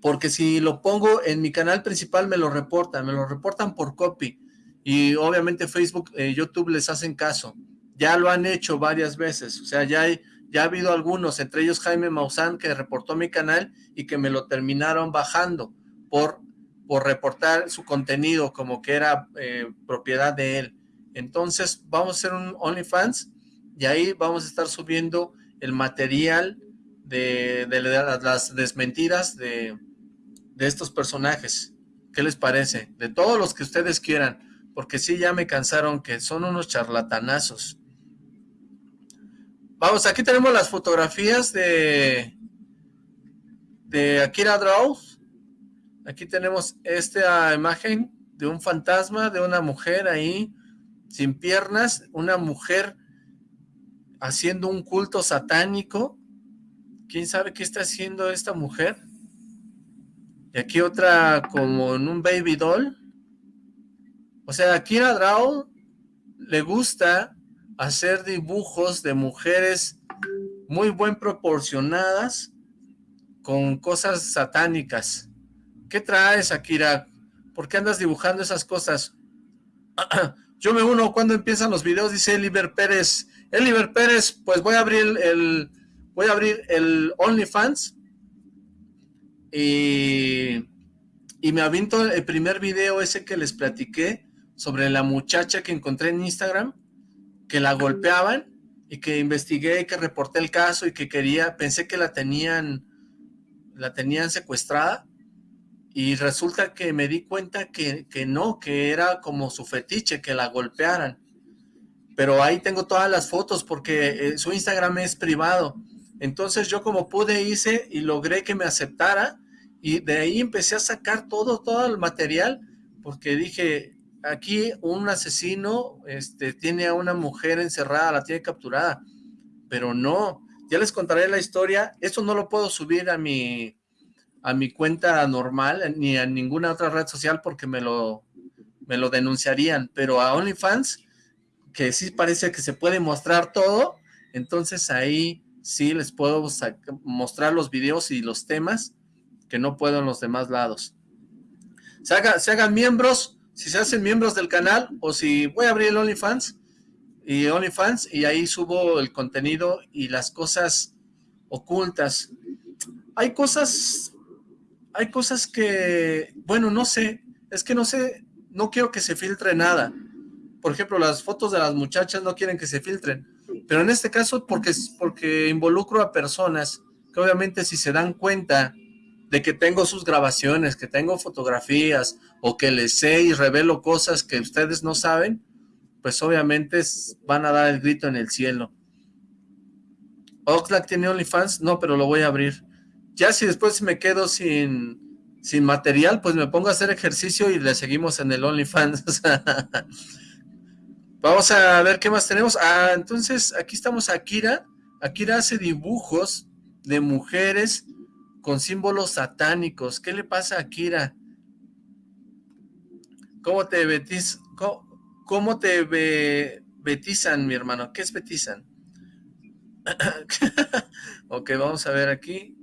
porque si lo pongo en mi canal principal me lo reportan, me lo reportan por copy, y obviamente Facebook, eh, YouTube les hacen caso, ya lo han hecho varias veces, o sea, ya, ya ha habido algunos, entre ellos Jaime Maussan, que reportó mi canal y que me lo terminaron bajando por por reportar su contenido como que era eh, propiedad de él. Entonces vamos a hacer un OnlyFans y ahí vamos a estar subiendo el material de, las desmentiras de, de estos personajes. ¿Qué les parece? De todos los que ustedes quieran, porque sí ya me cansaron que son unos charlatanazos. Vamos, aquí tenemos las fotografías de, de Akira Draw. Aquí tenemos esta imagen de un fantasma, de una mujer ahí, sin piernas, una mujer haciendo un culto satánico. ¿Quién sabe qué está haciendo esta mujer? Y aquí otra como en un baby doll. O sea, a Akira Draw le gusta hacer dibujos de mujeres muy buen proporcionadas con cosas satánicas. ¿Qué traes, Akira? ¿Por qué andas dibujando esas cosas? Yo me uno cuando empiezan los videos, dice Eliver Pérez. Eliver Pérez, pues voy a abrir el, voy a abrir el OnlyFans y, y me avinto el primer video ese que les platiqué sobre la muchacha que encontré en Instagram que la golpeaban y que investigué que reporté el caso y que quería, pensé que la tenían, la tenían secuestrada y resulta que me di cuenta que, que no, que era como su fetiche, que la golpearan. Pero ahí tengo todas las fotos porque eh, su Instagram es privado. Entonces yo como pude hice y logré que me aceptara y de ahí empecé a sacar todo, todo el material porque dije, aquí un asesino este, tiene a una mujer encerrada, la tiene capturada, pero no, ya les contaré la historia, eso no lo puedo subir a mi, a mi cuenta normal, ni a ninguna otra red social porque me lo, me lo denunciarían, pero a OnlyFans, que sí parece que se puede mostrar todo, entonces ahí sí les puedo mostrar los videos y los temas que no puedo en los demás lados. Se, se hagan miembros, si se hacen miembros del canal o si voy a abrir el OnlyFans y OnlyFans y ahí subo el contenido y las cosas ocultas. Hay cosas, hay cosas que, bueno, no sé, es que no sé, no quiero que se filtre nada. Por ejemplo, las fotos de las muchachas no quieren que se filtren, pero en este caso porque, porque involucro a personas que obviamente si se dan cuenta de que tengo sus grabaciones, que tengo fotografías, o que les sé y revelo cosas que ustedes no saben, pues obviamente van a dar el grito en el cielo. Oxlack tiene OnlyFans, no, pero lo voy a abrir. Ya si después me quedo sin, sin material, pues me pongo a hacer ejercicio y le seguimos en el OnlyFans. Vamos a ver qué más tenemos. Ah, entonces aquí estamos Akira. Akira hace dibujos de mujeres con símbolos satánicos. ¿Qué le pasa a Kira? ¿Cómo te betiz, cómo, te betizan, mi hermano? ¿Qué es betizan? ok, vamos a ver aquí.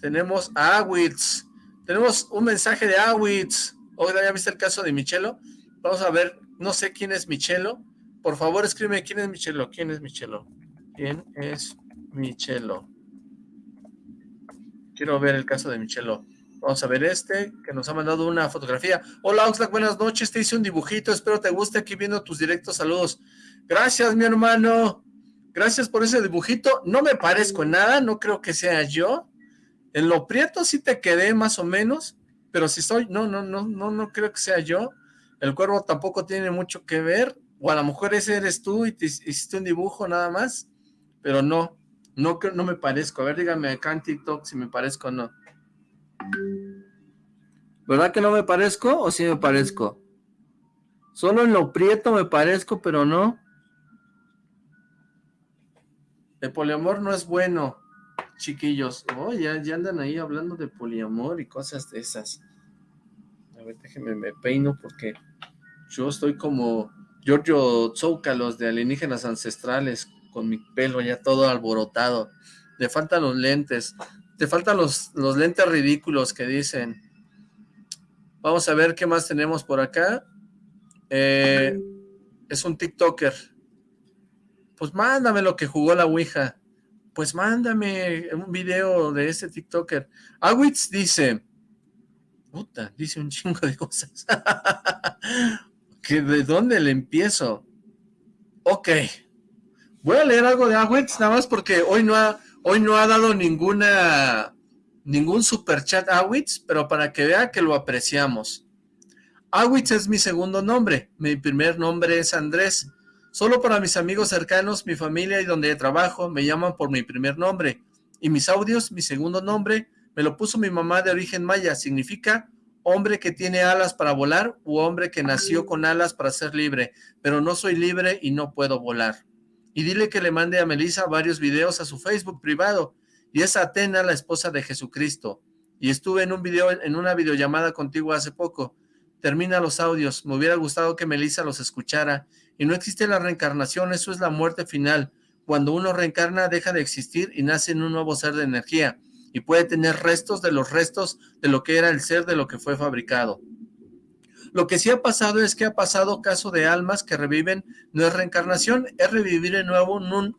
Tenemos a Awitz. Tenemos un mensaje de Awitz. Oiga, ¿ya viste el caso de Michelo? Vamos a ver, no sé quién es Michelo. Por favor, escribe quién es Michelo. ¿Quién es Michelo? ¿Quién es Michelo? Quiero ver el caso de Michelo. Vamos a ver este, que nos ha mandado una fotografía. Hola Oxlack, buenas noches, te hice un dibujito, espero te guste aquí viendo tus directos, saludos. Gracias, mi hermano. Gracias por ese dibujito. No me parezco en nada, no creo que sea yo. En lo prieto sí te quedé más o menos, pero si soy, no, no, no, no, no creo que sea yo. El cuervo tampoco tiene mucho que ver, o a lo mejor ese eres tú y te hiciste un dibujo nada más, pero no, no, no me parezco. A ver, dígame acá en TikTok si me parezco o no. ¿Verdad que no me parezco o sí me parezco? Solo en lo prieto me parezco, pero no. El poliamor no es bueno, chiquillos. Oh, ya, ya andan ahí hablando de poliamor y cosas de esas. Ver, déjenme, me peino porque yo estoy como Giorgio Zoucalos de alienígenas ancestrales con mi pelo ya todo alborotado. Le faltan los lentes. Te faltan los, los lentes ridículos que dicen. Vamos a ver qué más tenemos por acá. Eh, es un TikToker. Pues mándame lo que jugó la Ouija. Pues mándame un video de ese TikToker. Awitz dice, Puta, dice un chingo de cosas. ¿De dónde le empiezo? Ok. Voy a leer algo de Awitz, nada más porque hoy no ha, hoy no ha dado ninguna, ningún superchat Awitz, pero para que vea que lo apreciamos. Awitz es mi segundo nombre, mi primer nombre es Andrés. Solo para mis amigos cercanos, mi familia y donde trabajo me llaman por mi primer nombre. Y mis audios, mi segundo nombre, me lo puso mi mamá de origen maya, significa hombre que tiene alas para volar u hombre que nació con alas para ser libre, pero no soy libre y no puedo volar. Y dile que le mande a Melissa varios videos a su Facebook privado, y es Atena, la esposa de Jesucristo. Y estuve en un video, en una videollamada contigo hace poco. Termina los audios, me hubiera gustado que Melissa los escuchara. Y no existe la reencarnación, eso es la muerte final. Cuando uno reencarna deja de existir y nace en un nuevo ser de energía y puede tener restos de los restos de lo que era el ser de lo que fue fabricado. Lo que sí ha pasado es que ha pasado caso de almas que reviven, no es reencarnación, es revivir en nuevo en un,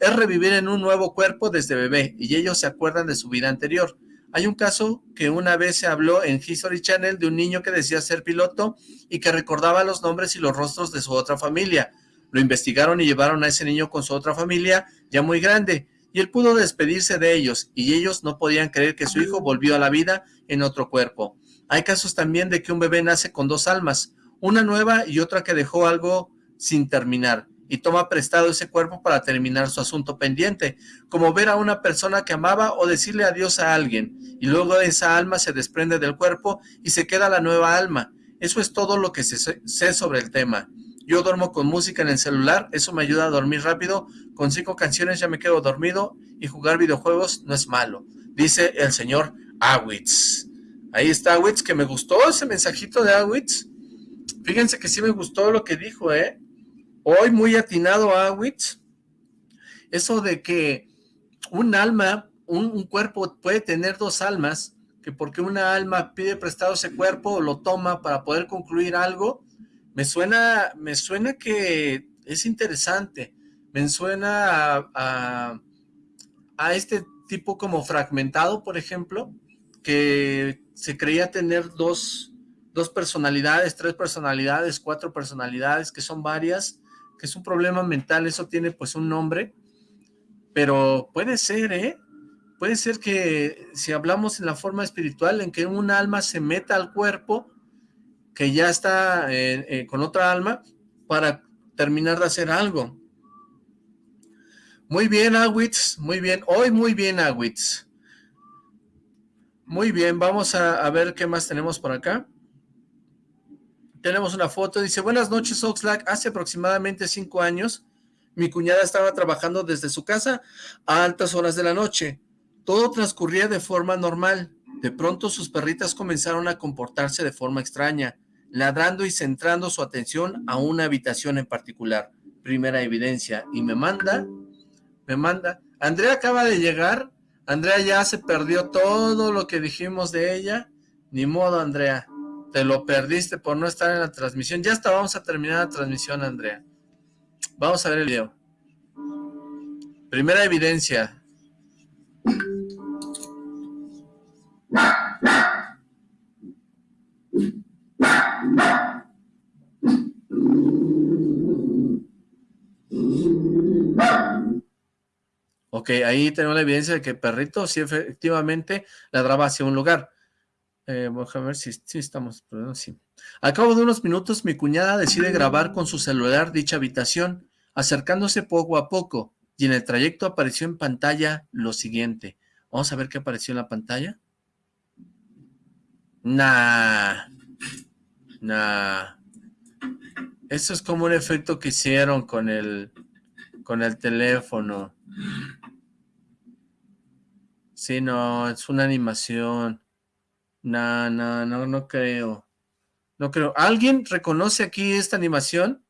es revivir en un nuevo cuerpo desde bebé, y ellos se acuerdan de su vida anterior. Hay un caso que una vez se habló en History Channel de un niño que decía ser piloto y que recordaba los nombres y los rostros de su otra familia. Lo investigaron y llevaron a ese niño con su otra familia, ya muy grande, y él pudo despedirse de ellos, y ellos no podían creer que su hijo volvió a la vida en otro cuerpo. Hay casos también de que un bebé nace con dos almas, una nueva y otra que dejó algo sin terminar, y toma prestado ese cuerpo para terminar su asunto pendiente, como ver a una persona que amaba o decirle adiós a alguien, y luego esa alma se desprende del cuerpo y se queda la nueva alma. Eso es todo lo que sé sobre el tema. Yo duermo con música en el celular, eso me ayuda a dormir rápido, con cinco canciones ya me quedo dormido y jugar videojuegos no es malo, dice el señor Awitz. Ahí está Awitz, que me gustó ese mensajito de Awitz. Fíjense que sí me gustó lo que dijo, ¿eh? Hoy muy atinado Awitz. Eso de que un alma, un, un cuerpo puede tener dos almas, que porque una alma pide prestado ese cuerpo lo toma para poder concluir algo, me suena, me suena que es interesante, me suena a, a, este tipo como fragmentado, por ejemplo, que se creía tener dos, dos personalidades, tres personalidades, cuatro personalidades, que son varias, que es un problema mental, eso tiene pues un nombre, pero puede ser, ¿eh? Puede ser que si hablamos en la forma espiritual, en que un alma se meta al cuerpo que ya está eh, eh, con otra alma para terminar de hacer algo. Muy bien, Awitz, muy bien. Hoy muy bien, Awitz. Muy bien, vamos a, ver qué más tenemos por acá. Tenemos una foto, dice, buenas noches Oxlack, hace aproximadamente cinco años mi cuñada estaba trabajando desde su casa a altas horas de la noche. Todo transcurría de forma normal. De pronto sus perritas comenzaron a comportarse de forma extraña ladrando y centrando su atención a una habitación en particular. Primera evidencia. Y me manda, me manda. Andrea acaba de llegar. Andrea ya se perdió todo lo que dijimos de ella. Ni modo, Andrea. Te lo perdiste por no estar en la transmisión. Ya está, vamos a terminar la transmisión, Andrea. Vamos a ver el video. Primera evidencia. Ok, ahí tenemos la evidencia de que perrito sí efectivamente ladraba hacia un lugar. Eh, vamos a ver si, estamos... sí. Al cabo de unos minutos, mi cuñada decide grabar con su celular dicha habitación, acercándose poco a poco, y en el trayecto apareció en pantalla lo siguiente. Vamos a ver qué apareció en la pantalla. Nah. Nah. Eso es como un efecto que hicieron con el, con el teléfono. Sí, no, es una animación. No, no, no, no creo. No creo. ¿Alguien reconoce aquí esta animación?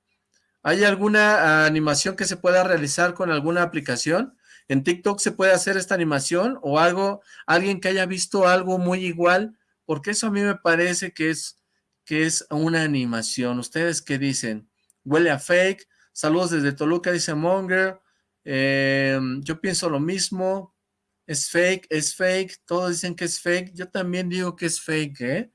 ¿Hay alguna animación que se pueda realizar con alguna aplicación? ¿En TikTok se puede hacer esta animación? ¿O algo, alguien que haya visto algo muy igual? Porque eso a mí me parece que es que es una animación. ¿Ustedes qué dicen? Huele a fake. Saludos desde Toluca, dice Monger. Em, yo pienso lo mismo. Es fake, es fake. Todos dicen que es fake. Yo también digo que es fake, ¿eh?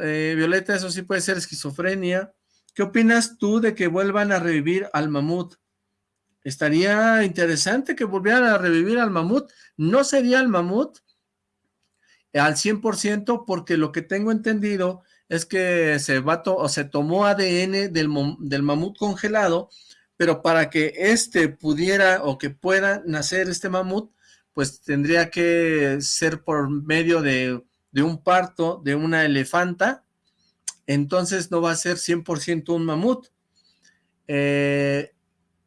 eh, Violeta, eso sí puede ser esquizofrenia. ¿Qué opinas tú de que vuelvan a revivir al mamut? Estaría interesante que volvieran a revivir al mamut. No sería el mamut al 100% porque lo que tengo entendido es que se, va o se tomó ADN del, del mamut congelado, pero para que este pudiera o que pueda nacer este mamut, pues tendría que ser por medio de, de un parto de una elefanta, entonces no va a ser 100% un mamut. Eh,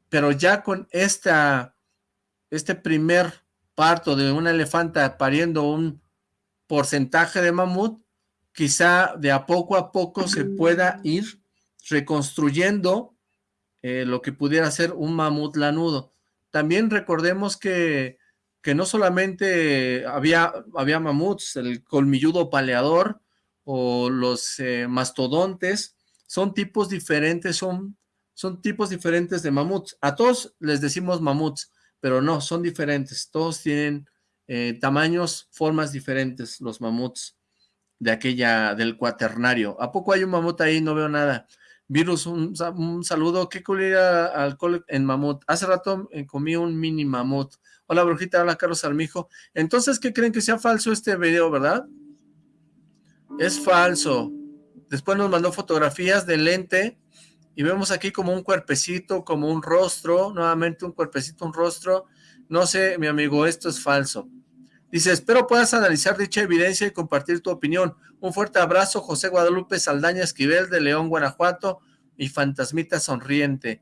pero ya con esta, este primer parto de una elefanta pariendo un porcentaje de mamut, quizá de a poco a poco se pueda ir reconstruyendo eh, lo que pudiera ser un mamut lanudo. También recordemos que, que no solamente había, había mamuts, el colmilludo paleador o los eh, mastodontes, son tipos diferentes, son, son tipos diferentes de mamuts. A todos les decimos mamuts, pero no, son diferentes, todos tienen eh, tamaños, formas diferentes, los mamuts de aquella, del cuaternario. ¿A poco hay un mamut ahí? No veo nada. Virus, un, saludo. ¿Qué al alcohol en mamut? Hace rato eh, comí un mini mamut. Hola, brujita. Hola, Carlos Armijo. Entonces, ¿qué creen que sea falso este video, verdad? Es falso. Después nos mandó fotografías del lente y vemos aquí como un cuerpecito, como un rostro, nuevamente un cuerpecito, un rostro. No sé, mi amigo, esto es falso. Dice, espero puedas analizar dicha evidencia y compartir tu opinión. Un fuerte abrazo, José Guadalupe Saldaña Esquivel de León, Guanajuato y Fantasmita Sonriente.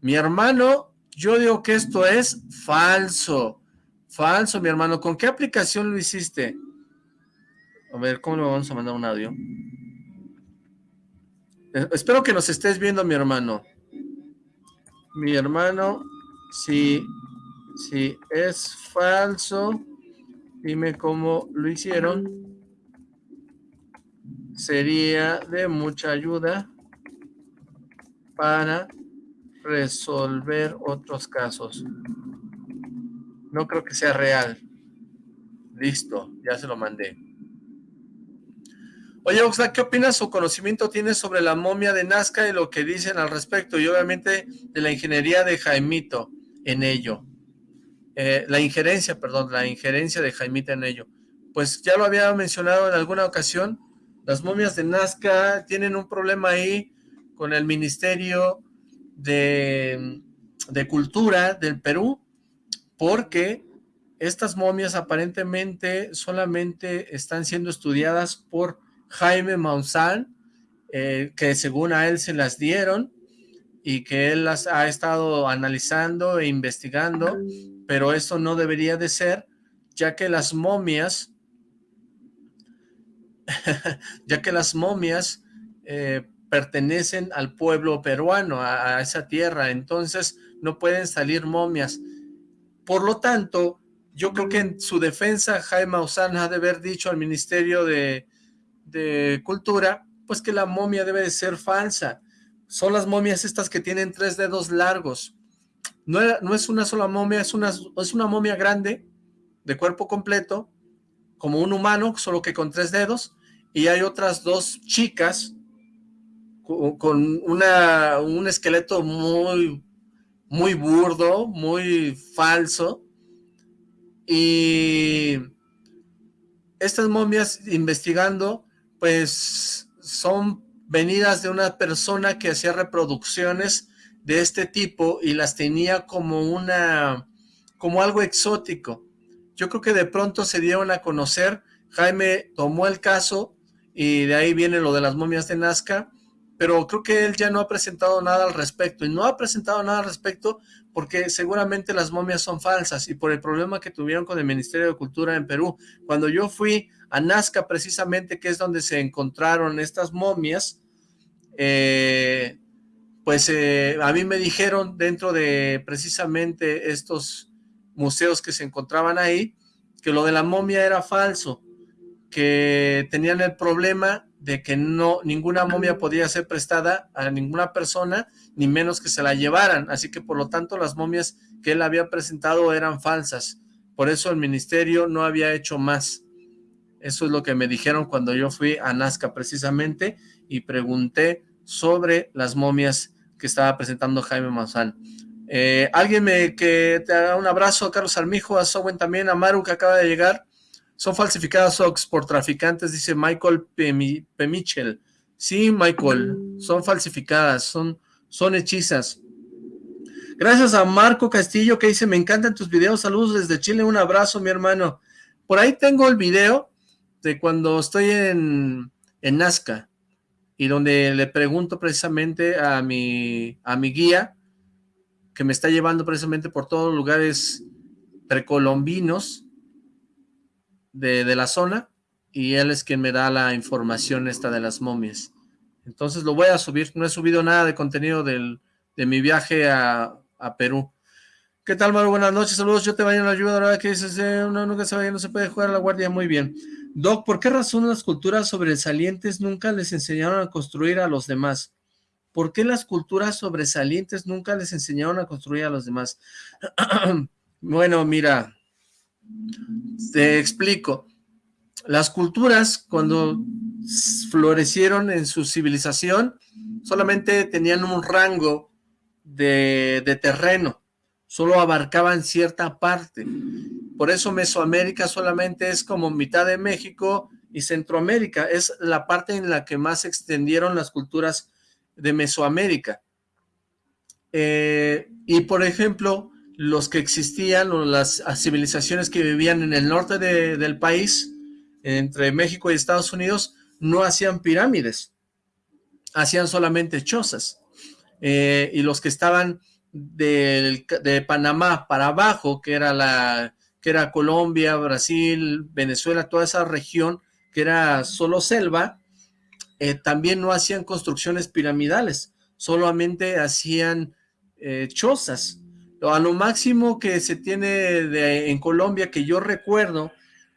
Mi hermano, yo digo que esto es falso. Falso, mi hermano. ¿Con qué aplicación lo hiciste? A ver, ¿cómo le vamos a mandar un audio? Eh, espero que nos estés viendo, mi hermano. Mi hermano, si, si es falso Dime cómo lo hicieron. Sería de mucha ayuda para resolver otros casos. No creo que sea real. Listo, ya se lo mandé. Oye, Oxlack, ¿qué opinas o conocimiento tienes sobre la momia de Nazca y lo que dicen al respecto? Y obviamente de la ingeniería de Jaimito en ello. Eh, la injerencia, perdón, la injerencia de Jaimita en ello. Pues ya lo había mencionado en alguna ocasión, las momias de Nazca tienen un problema ahí con el Ministerio de, de Cultura del Perú, porque estas momias aparentemente solamente están siendo estudiadas por Jaime Maussan, eh, que según a él se las dieron, y que él las ha estado analizando e investigando, pero eso no debería de ser, ya que las momias, ya que las momias eh, pertenecen al pueblo peruano, a, esa tierra, entonces no pueden salir momias. Por lo tanto, yo creo que en su defensa Jaime Maussan ha de haber dicho al Ministerio de, de Cultura, pues que la momia debe de ser falsa, son las momias estas que tienen tres dedos largos. No, no es una sola momia, es una, es una momia grande, de cuerpo completo, como un humano, solo que con tres dedos, y hay otras dos chicas con, una, un esqueleto muy, muy burdo, muy falso, y estas momias investigando, pues son venidas de una persona que hacía reproducciones de este tipo y las tenía como una, como algo exótico. Yo creo que de pronto se dieron a conocer, Jaime tomó el caso y de ahí viene lo de las momias de Nazca, pero creo que él ya no ha presentado nada al respecto, y no ha presentado nada al respecto porque seguramente las momias son falsas, y por el problema que tuvieron con el Ministerio de Cultura en Perú. Cuando yo fui a Nazca precisamente, que es donde se encontraron estas momias, eh, pues eh, a mí me dijeron dentro de precisamente estos museos que se encontraban ahí, que lo de la momia era falso, que tenían el problema de que no ninguna momia podía ser prestada a ninguna persona, ni menos que se la llevaran, así que por lo tanto las momias que él había presentado eran falsas, por eso el ministerio no había hecho más. Eso es lo que me dijeron cuando yo fui a Nazca precisamente y pregunté sobre las momias que estaba presentando Jaime Maussan. Eh, alguien me, que te haga un abrazo a Carlos Armijo, a Sowen también, a Maru que acaba de llegar. Son falsificadas Ox por traficantes, dice Michael Pemichel. Sí, Michael, son falsificadas, son, son hechizas. Gracias a Marco Castillo que dice, me encantan tus videos, saludos desde Chile, un abrazo mi hermano. Por ahí tengo el video de cuando estoy en, en Nazca y donde le pregunto precisamente a mi, a mi guía que me está llevando precisamente por todos los lugares precolombinos de, de la zona y él es quien me da la información esta de las momias. Entonces lo voy a subir, no he subido nada de contenido del, de mi viaje a, a Perú. ¿Qué tal, Maru? Buenas noches, saludos, yo te vaya en la ayuda, verdad que dices, eh, uno nunca se vaya, no se puede jugar a la guardia, muy bien. Doc, ¿por qué razón las culturas sobresalientes nunca les enseñaron a construir a los demás? ¿Por qué las culturas sobresalientes nunca les enseñaron a construir a los demás? bueno, mira, te explico. Las culturas, cuando florecieron en su civilización, solamente tenían un rango de, de terreno, solo abarcaban cierta parte. Por eso Mesoamérica solamente es como mitad de México y Centroamérica, es la parte en la que más se extendieron las culturas de Mesoamérica. Eh, y por ejemplo, los que existían, o las civilizaciones que vivían en el norte del país, entre México y Estados Unidos no hacían pirámides, hacían solamente chozas. Eh, y los que estaban de Panamá para abajo, que era, la, que era Colombia, Brasil, Venezuela, toda esa región que era solo selva, eh, también no hacían construcciones piramidales, solamente hacían eh, chozas. A lo máximo que se tiene en Colombia, que yo recuerdo,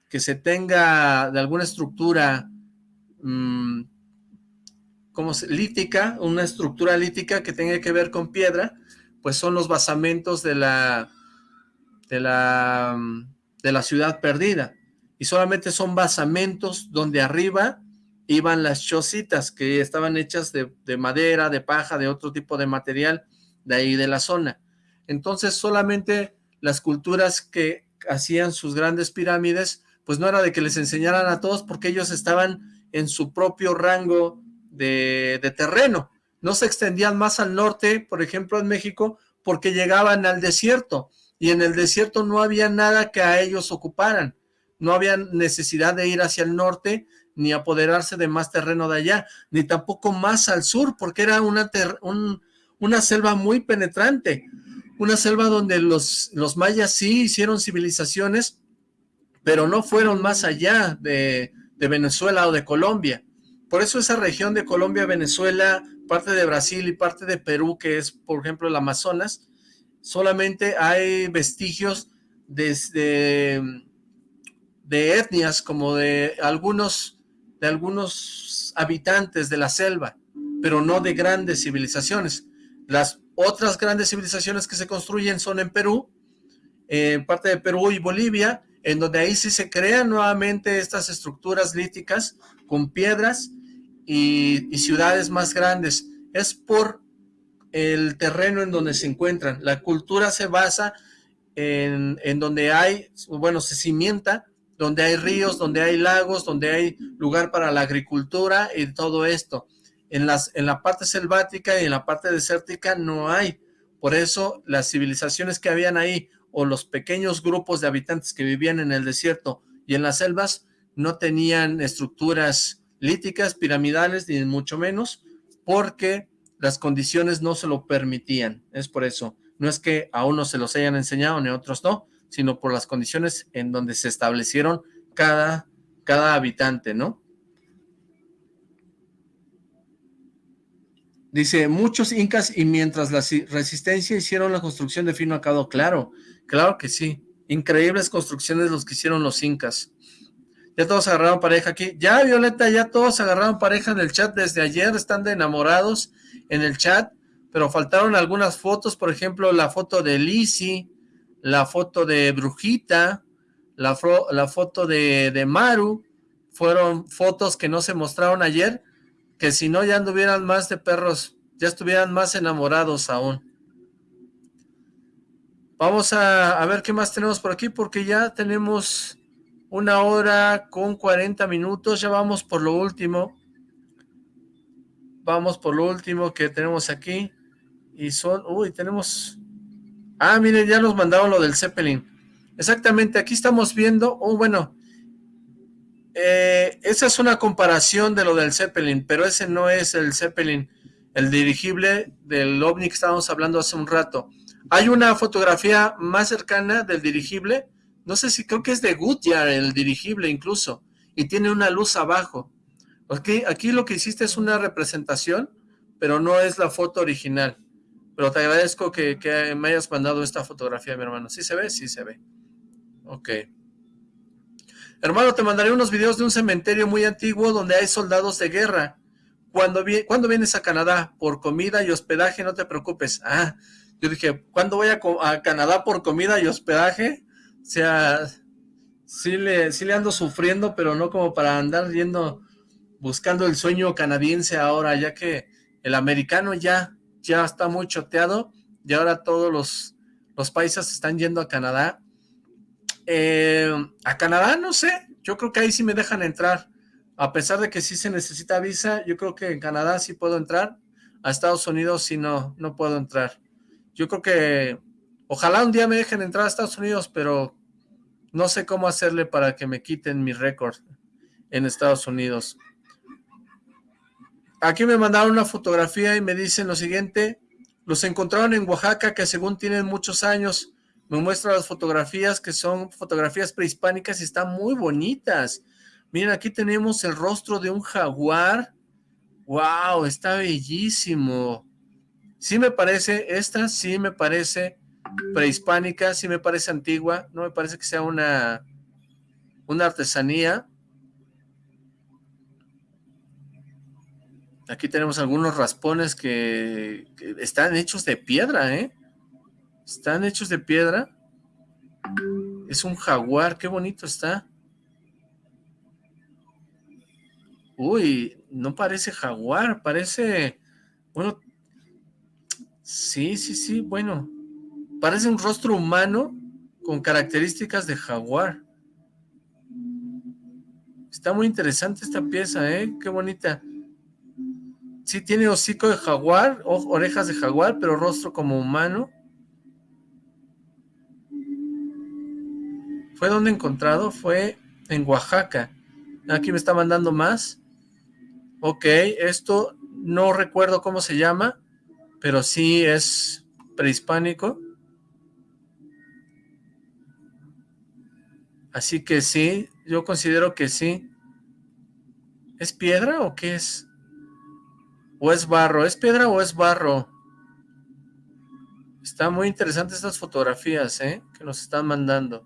que se tenga de alguna estructura mm, como lítica, una estructura lítica que tenga que ver con piedra, pues son los basamentos de la, de la, de la ciudad perdida. Y solamente son basamentos donde arriba iban las chocitas que estaban hechas de, de madera, de paja, de otro tipo de material de ahí de la zona. Entonces solamente las culturas que hacían sus grandes pirámides pues no era de que les enseñaran a todos porque ellos estaban en su propio rango de, terreno. No se extendían más al norte, por ejemplo en México, porque llegaban al desierto y en el desierto no había nada que a ellos ocuparan. No había necesidad de ir hacia el norte ni apoderarse de más terreno de allá, ni tampoco más al sur, porque era una, una selva muy penetrante, una selva donde los, los mayas sí hicieron civilizaciones pero no fueron más allá de, Venezuela o de Colombia. Por eso esa región de Colombia, Venezuela, parte de Brasil y parte de Perú, que es, por ejemplo, el Amazonas, solamente hay vestigios de, de, etnias como de algunos, de algunos habitantes de la selva, pero no de grandes civilizaciones. Las otras grandes civilizaciones que se construyen son en Perú, en parte de Perú y Bolivia, en donde ahí sí se crean nuevamente estas estructuras líticas con piedras y, ciudades más grandes. Es por el terreno en donde se encuentran. La cultura se basa en, en, donde hay, bueno, se cimienta, donde hay ríos, donde hay lagos, donde hay lugar para la agricultura y todo esto. En, las, en la parte selvática y en la parte desértica no hay. Por eso las civilizaciones que habían ahí o los pequeños grupos de habitantes que vivían en el desierto y en las selvas no tenían estructuras líticas, piramidales, ni mucho menos, porque las condiciones no se lo permitían. Es por eso. No es que a unos se los hayan enseñado ni a otros no, sino por las condiciones en donde se establecieron cada, cada habitante, ¿no? Dice, muchos incas y mientras la resistencia hicieron la construcción de fino acado, claro, Claro que sí. Increíbles construcciones los que hicieron los incas. Ya todos agarraron pareja aquí. Ya, Violeta, ya todos agarraron pareja en el chat desde ayer. Están de enamorados en el chat. Pero faltaron algunas fotos. Por ejemplo, la foto de Lizzie. La foto de Brujita. La, foto de, Maru. fueron fotos que no se mostraron ayer, que si no ya anduvieran más de perros, ya estuvieran más enamorados aún. Vamos a, a ver qué más tenemos por aquí, porque ya tenemos una hora con 40 minutos, ya vamos por lo último. Vamos por lo último que tenemos aquí. Y son, uy, tenemos... Ah, miren, ya nos mandaron lo del Zeppelin. Exactamente, aquí estamos viendo, oh, bueno, eh, esa es una comparación de lo del Zeppelin, pero ese no es el Zeppelin, el dirigible del OVNI que estábamos hablando hace un rato. Hay una fotografía más cercana del dirigible, no sé si creo que es de Goodyear el dirigible incluso, y tiene una luz abajo. Okay, aquí lo que hiciste es una representación, pero no es la foto original. Pero te agradezco que, me hayas mandado esta fotografía, mi hermano. ¿Sí se ve? Sí se ve. Ok. Hermano, te mandaré unos videos de un cementerio muy antiguo donde hay soldados de guerra. Cuando, ¿Cuándo vienes a Canadá? Por comida y hospedaje, no te preocupes. Ah, yo dije, ¿cuándo voy a, a Canadá por comida y hospedaje? O sea, sí le, sí le ando sufriendo, pero no como para andar yendo, buscando el sueño canadiense ahora, ya que el americano ya, ya está muy choteado y ahora todos los, los países están yendo a Canadá eh, a Canadá, no sé, yo creo que ahí sí me dejan entrar. A pesar de que sí se necesita visa, yo creo que en Canadá sí puedo entrar. A Estados Unidos sí no, no puedo entrar. Yo creo que ojalá un día me dejen entrar a Estados Unidos, pero no sé cómo hacerle para que me quiten mi récord en Estados Unidos. Aquí me mandaron una fotografía y me dicen lo siguiente, los encontraron en Oaxaca que según tienen muchos años, me muestra las fotografías que son fotografías prehispánicas y están muy bonitas. Miren, aquí tenemos el rostro de un jaguar. ¡Wow! Está bellísimo. Sí me parece, esta sí me parece prehispánica, sí me parece antigua, no me parece que sea una, una artesanía. Aquí tenemos algunos raspones que, están hechos de piedra, ¿eh? Están hechos de piedra. Es un jaguar, qué bonito está. Uy, no parece jaguar, parece... Bueno, sí, sí, sí, bueno. Parece un rostro humano con características de jaguar. Está muy interesante esta pieza, ¿eh? Qué bonita. Sí tiene hocico de jaguar, orejas de jaguar, pero rostro como humano. ¿Fue donde encontrado? Fue en Oaxaca. Aquí me está mandando más. Ok, esto no recuerdo cómo se llama, pero sí es prehispánico. Así que sí, yo considero que sí. ¿Es piedra o qué es? ¿O es barro? ¿Es piedra o es barro? Está muy interesante estas fotografías, ¿eh? Que nos están mandando.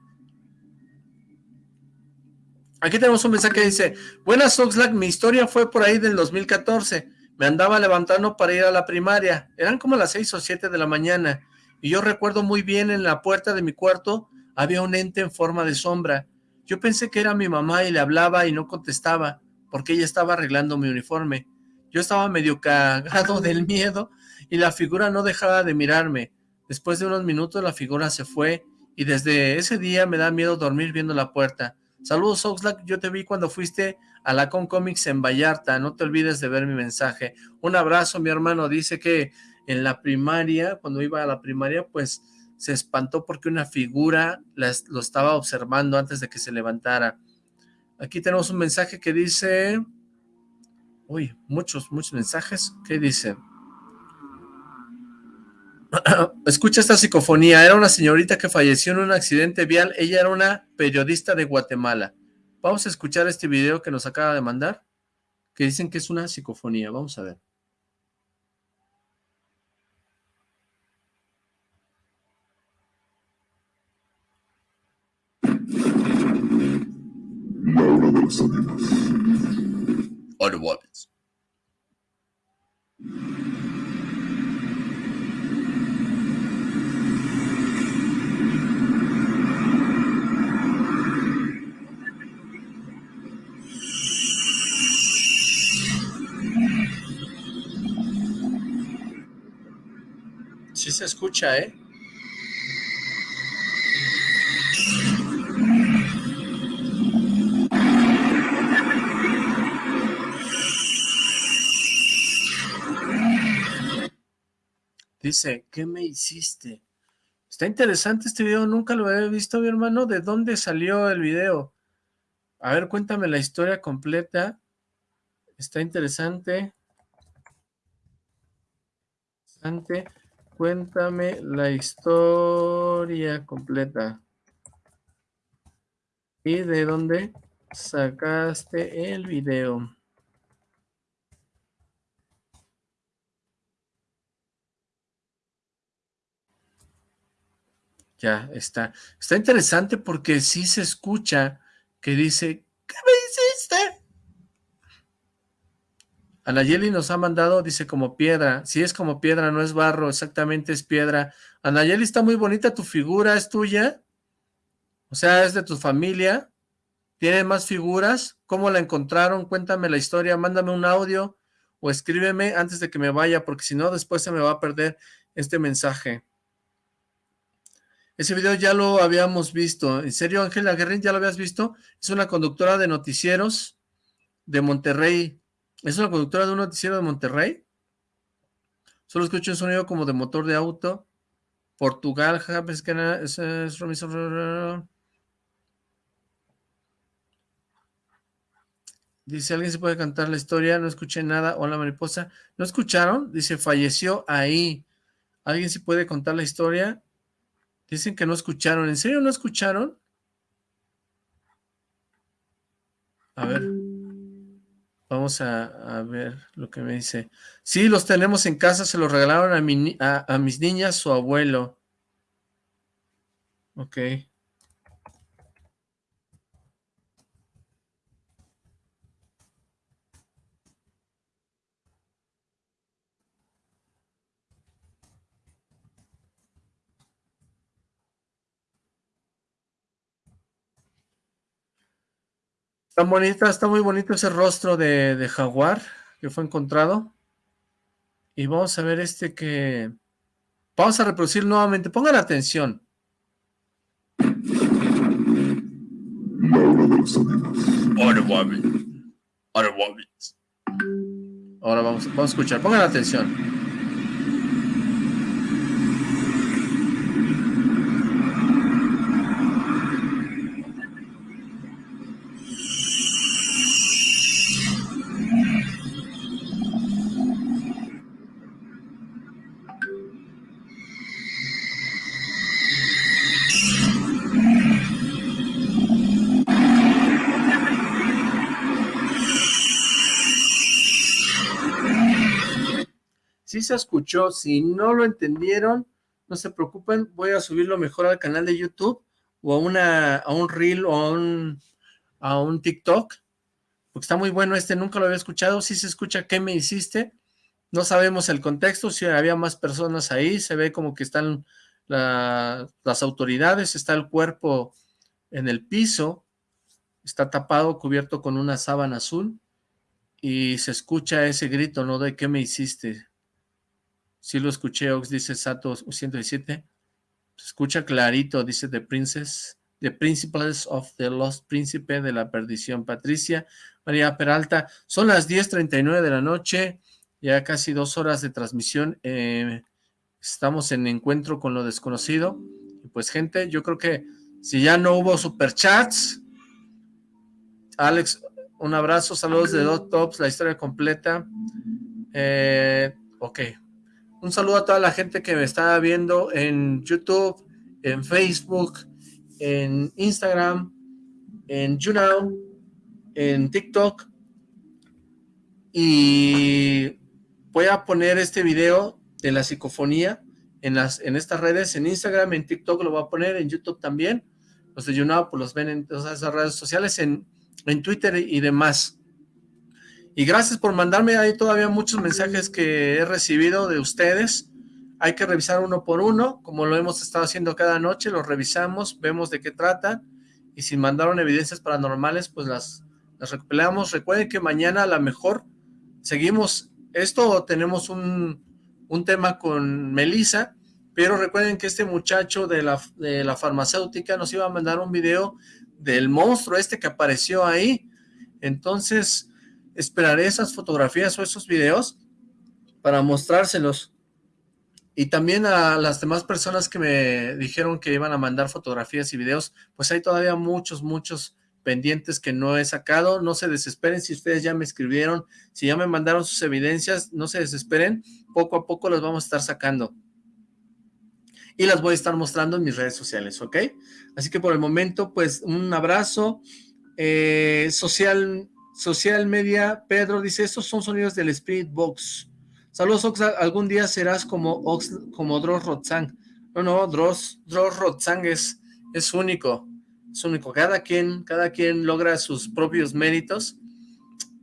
Aquí tenemos un mensaje que dice, Buenas Oxlack, mi historia fue por ahí del 2014. Me andaba levantando para ir a la primaria. Eran como las 6 o 7 de la mañana. Y yo recuerdo muy bien en la puerta de mi cuarto había un ente en forma de sombra. Yo pensé que era mi mamá y le hablaba y no contestaba, porque ella estaba arreglando mi uniforme. Yo estaba medio cagado del miedo y la figura no dejaba de mirarme. Después de unos minutos la figura se fue y desde ese día me da miedo dormir viendo la puerta. Saludos Oxlack, yo te vi cuando fuiste a la Con Comics en Vallarta, no te olvides de ver mi mensaje. Un abrazo, mi hermano, dice que en la primaria, cuando iba a la primaria, pues se espantó porque una figura lo estaba observando antes de que se levantara. Aquí tenemos un mensaje que dice... Uy, muchos, muchos mensajes. ¿Qué dice? Escucha esta psicofonía. Era una señorita que falleció en un accidente vial. Ella era una periodista de Guatemala. Vamos a escuchar este video que nos acaba de mandar, que dicen que es una psicofonía. Vamos a ver. Automobiles. Sí se escucha, ¿eh? Dice, ¿qué me hiciste? Está interesante este video, nunca lo había visto, mi hermano. ¿De dónde salió el video? A ver, cuéntame la historia completa. Está interesante. Interesante. Cuéntame la historia completa. ¿Y de dónde sacaste el video? Ya está. Está interesante porque sí se escucha que dice, ¿qué me hiciste? Anayeli nos ha mandado, dice, como piedra. Si es como piedra, no es barro, exactamente es piedra. Anayeli, está muy bonita tu figura, ¿es tuya? O sea, ¿es de tu familia? ¿Tiene más figuras? ¿Cómo la encontraron? Cuéntame la historia, mándame un audio o escríbeme antes de que me vaya, porque si no, después se me va a perder este mensaje. Ese video ya lo habíamos visto. ¿En serio, Ángela Guerrín, ya lo habías visto? Es una conductora de noticieros de Monterrey. ¿Es una conductora de un noticiero de Monterrey? Solo escucho un sonido como de motor de auto. Portugal, es, es, Dice, ¿alguien se puede cantar la historia? No escuché nada. Hola, mariposa. ¿No escucharon? Dice, falleció ahí. ¿Alguien se puede contar la historia? Dicen que no escucharon. ¿En serio no escucharon? A ver. Vamos a, ver lo que me dice. Sí, los tenemos en casa. Se los regalaron a, a mis niñas, su abuelo. Ok. Está bonita, está muy bonito ese rostro de, jaguar que fue encontrado. Y vamos a ver este que... Vamos a reproducir nuevamente. Pongan atención. Ahora vamos, vamos a escuchar. Pongan atención. Se escuchó, si no lo entendieron, no se preocupen, voy a subirlo mejor al canal de YouTube o a, una, a un Reel o a un, a un TikTok, porque está muy bueno este, nunca lo había escuchado, si se escucha ¿qué me hiciste? No sabemos el contexto, si había más personas ahí, se ve como que están las autoridades, está el cuerpo en el piso, está tapado, cubierto con una sábana azul, y se escucha ese grito, ¿no? De ¿qué me hiciste? Sí lo escuché, Ox, dice Sato 117. Se escucha clarito, dice The Princess, The Principles of the Lost Príncipe de la Perdición. Patricia, María Peralta, son las 10.39 de la noche, ya casi dos horas de transmisión. Eh, estamos en encuentro con lo desconocido. Pues gente, yo creo que si ya no hubo superchats, Alex, un abrazo, saludos de Dot Tops, la historia completa. Eh, ok, un saludo a toda la gente que me está viendo en YouTube, en Facebook, en Instagram, en YouNow, en TikTok. Y voy a poner este video de la psicofonía en, las, en estas redes, en Instagram, en TikTok lo voy a poner, en YouTube también. Los de YouNow pues los ven en todas esas redes sociales, en, en Twitter y demás. Y gracias por mandarme ahí todavía muchos mensajes que he recibido de ustedes. Hay que revisar uno por uno, como lo hemos estado haciendo cada noche, los revisamos, vemos de qué tratan. Y si mandaron evidencias paranormales, pues las, las recuperamos. Recuerden que mañana a lo mejor seguimos esto tenemos un, un tema con Melissa pero recuerden que este muchacho de la, de la farmacéutica nos iba a mandar un video del monstruo este que apareció ahí, entonces esperaré esas fotografías o esos videos para mostrárselos. Y también a las demás personas que me dijeron que iban a mandar fotografías y videos, pues hay todavía muchos, muchos pendientes que no he sacado. No se desesperen si ustedes ya me escribieron, si ya me mandaron sus evidencias, no se desesperen. Poco a poco las vamos a estar sacando. Y las voy a estar mostrando en mis redes sociales, ¿ok? Así que por el momento, pues un abrazo. Eh, social, social Media, Pedro dice, estos son sonidos del Spirit Box. Saludos, Ox, algún día serás como Ox, como Dross Rotzang. No, no, Dross, Dross Rotzang es, es único, es único. Cada quien, cada quien logra sus propios méritos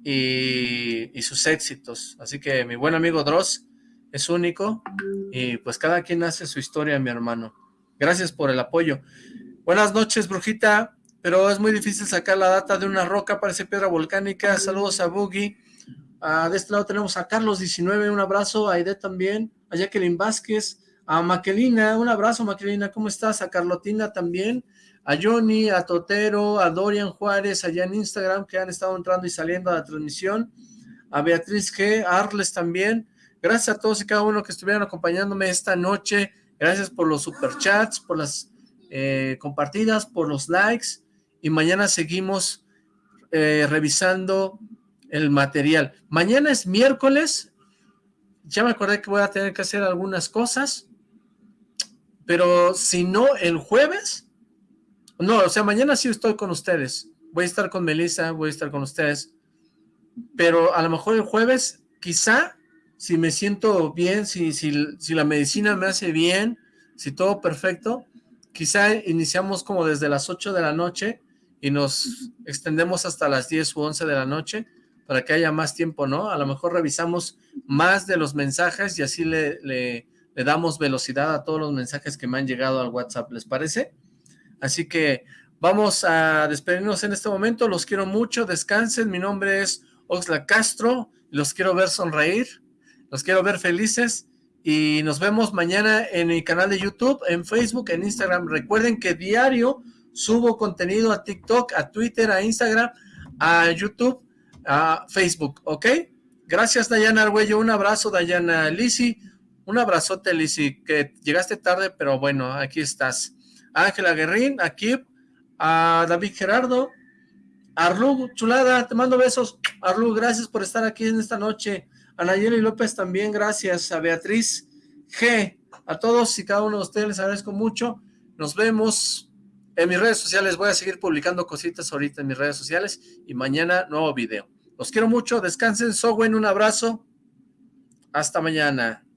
y, y sus éxitos. Así que mi buen amigo Dross es único y pues cada quien hace su historia, mi hermano. Gracias por el apoyo. Buenas noches, brujita, pero es muy difícil sacar la data de una roca, parece piedra volcánica. Saludos a Boogie. Ah, de este lado tenemos a Carlos 19, un abrazo, a Aide también, a Jacqueline Vázquez, a Maquelina, un abrazo Maquelina, ¿cómo estás? A Carlotina también, a Johnny, a Totero, a Dorian Juárez, allá en Instagram, que han estado entrando y saliendo a la transmisión, a Beatriz G, a Arles también, gracias a todos y cada uno que estuvieron acompañándome esta noche, gracias por los superchats, por las eh, compartidas, por los likes, y mañana seguimos eh, revisando el material. Mañana es miércoles, ya me acordé que voy a tener que hacer algunas cosas, pero si no, el jueves, no, o sea, mañana sí estoy con ustedes, voy a estar con Melissa, voy a estar con ustedes, pero a lo mejor el jueves, quizá, si me siento bien, si, si, si la medicina me hace bien, si todo perfecto, quizá iniciamos como desde las 8 de la noche y nos extendemos hasta las 10 u 11 de la noche, para que haya más tiempo, ¿no? A lo mejor revisamos más de los mensajes y así le, le, damos velocidad a todos los mensajes que me han llegado al WhatsApp, ¿les parece? Así que vamos a despedirnos en este momento, los quiero mucho, descansen, mi nombre es Oxla Castro, los quiero ver sonreír, los quiero ver felices y nos vemos mañana en mi canal de YouTube, en Facebook, en Instagram. Recuerden que diario subo contenido a TikTok, a Twitter, a Instagram, a YouTube a Facebook, ¿ok? Gracias, Dayana Arguello. Un abrazo, Dayana. Lisi, un abrazote, Lisi, que llegaste tarde, pero bueno, aquí estás. Ángela Guerrín, aquí, a David Gerardo, Arlu, chulada, te mando besos. Arlu, gracias por estar aquí en esta noche. A Nayeli López también, gracias. A Beatriz G, a todos y cada uno de ustedes les agradezco mucho. Nos vemos en mis redes sociales. Voy a seguir publicando cositas ahorita en mis redes sociales y mañana nuevo video. Los quiero mucho, descansen, Sowen, un abrazo. Hasta mañana.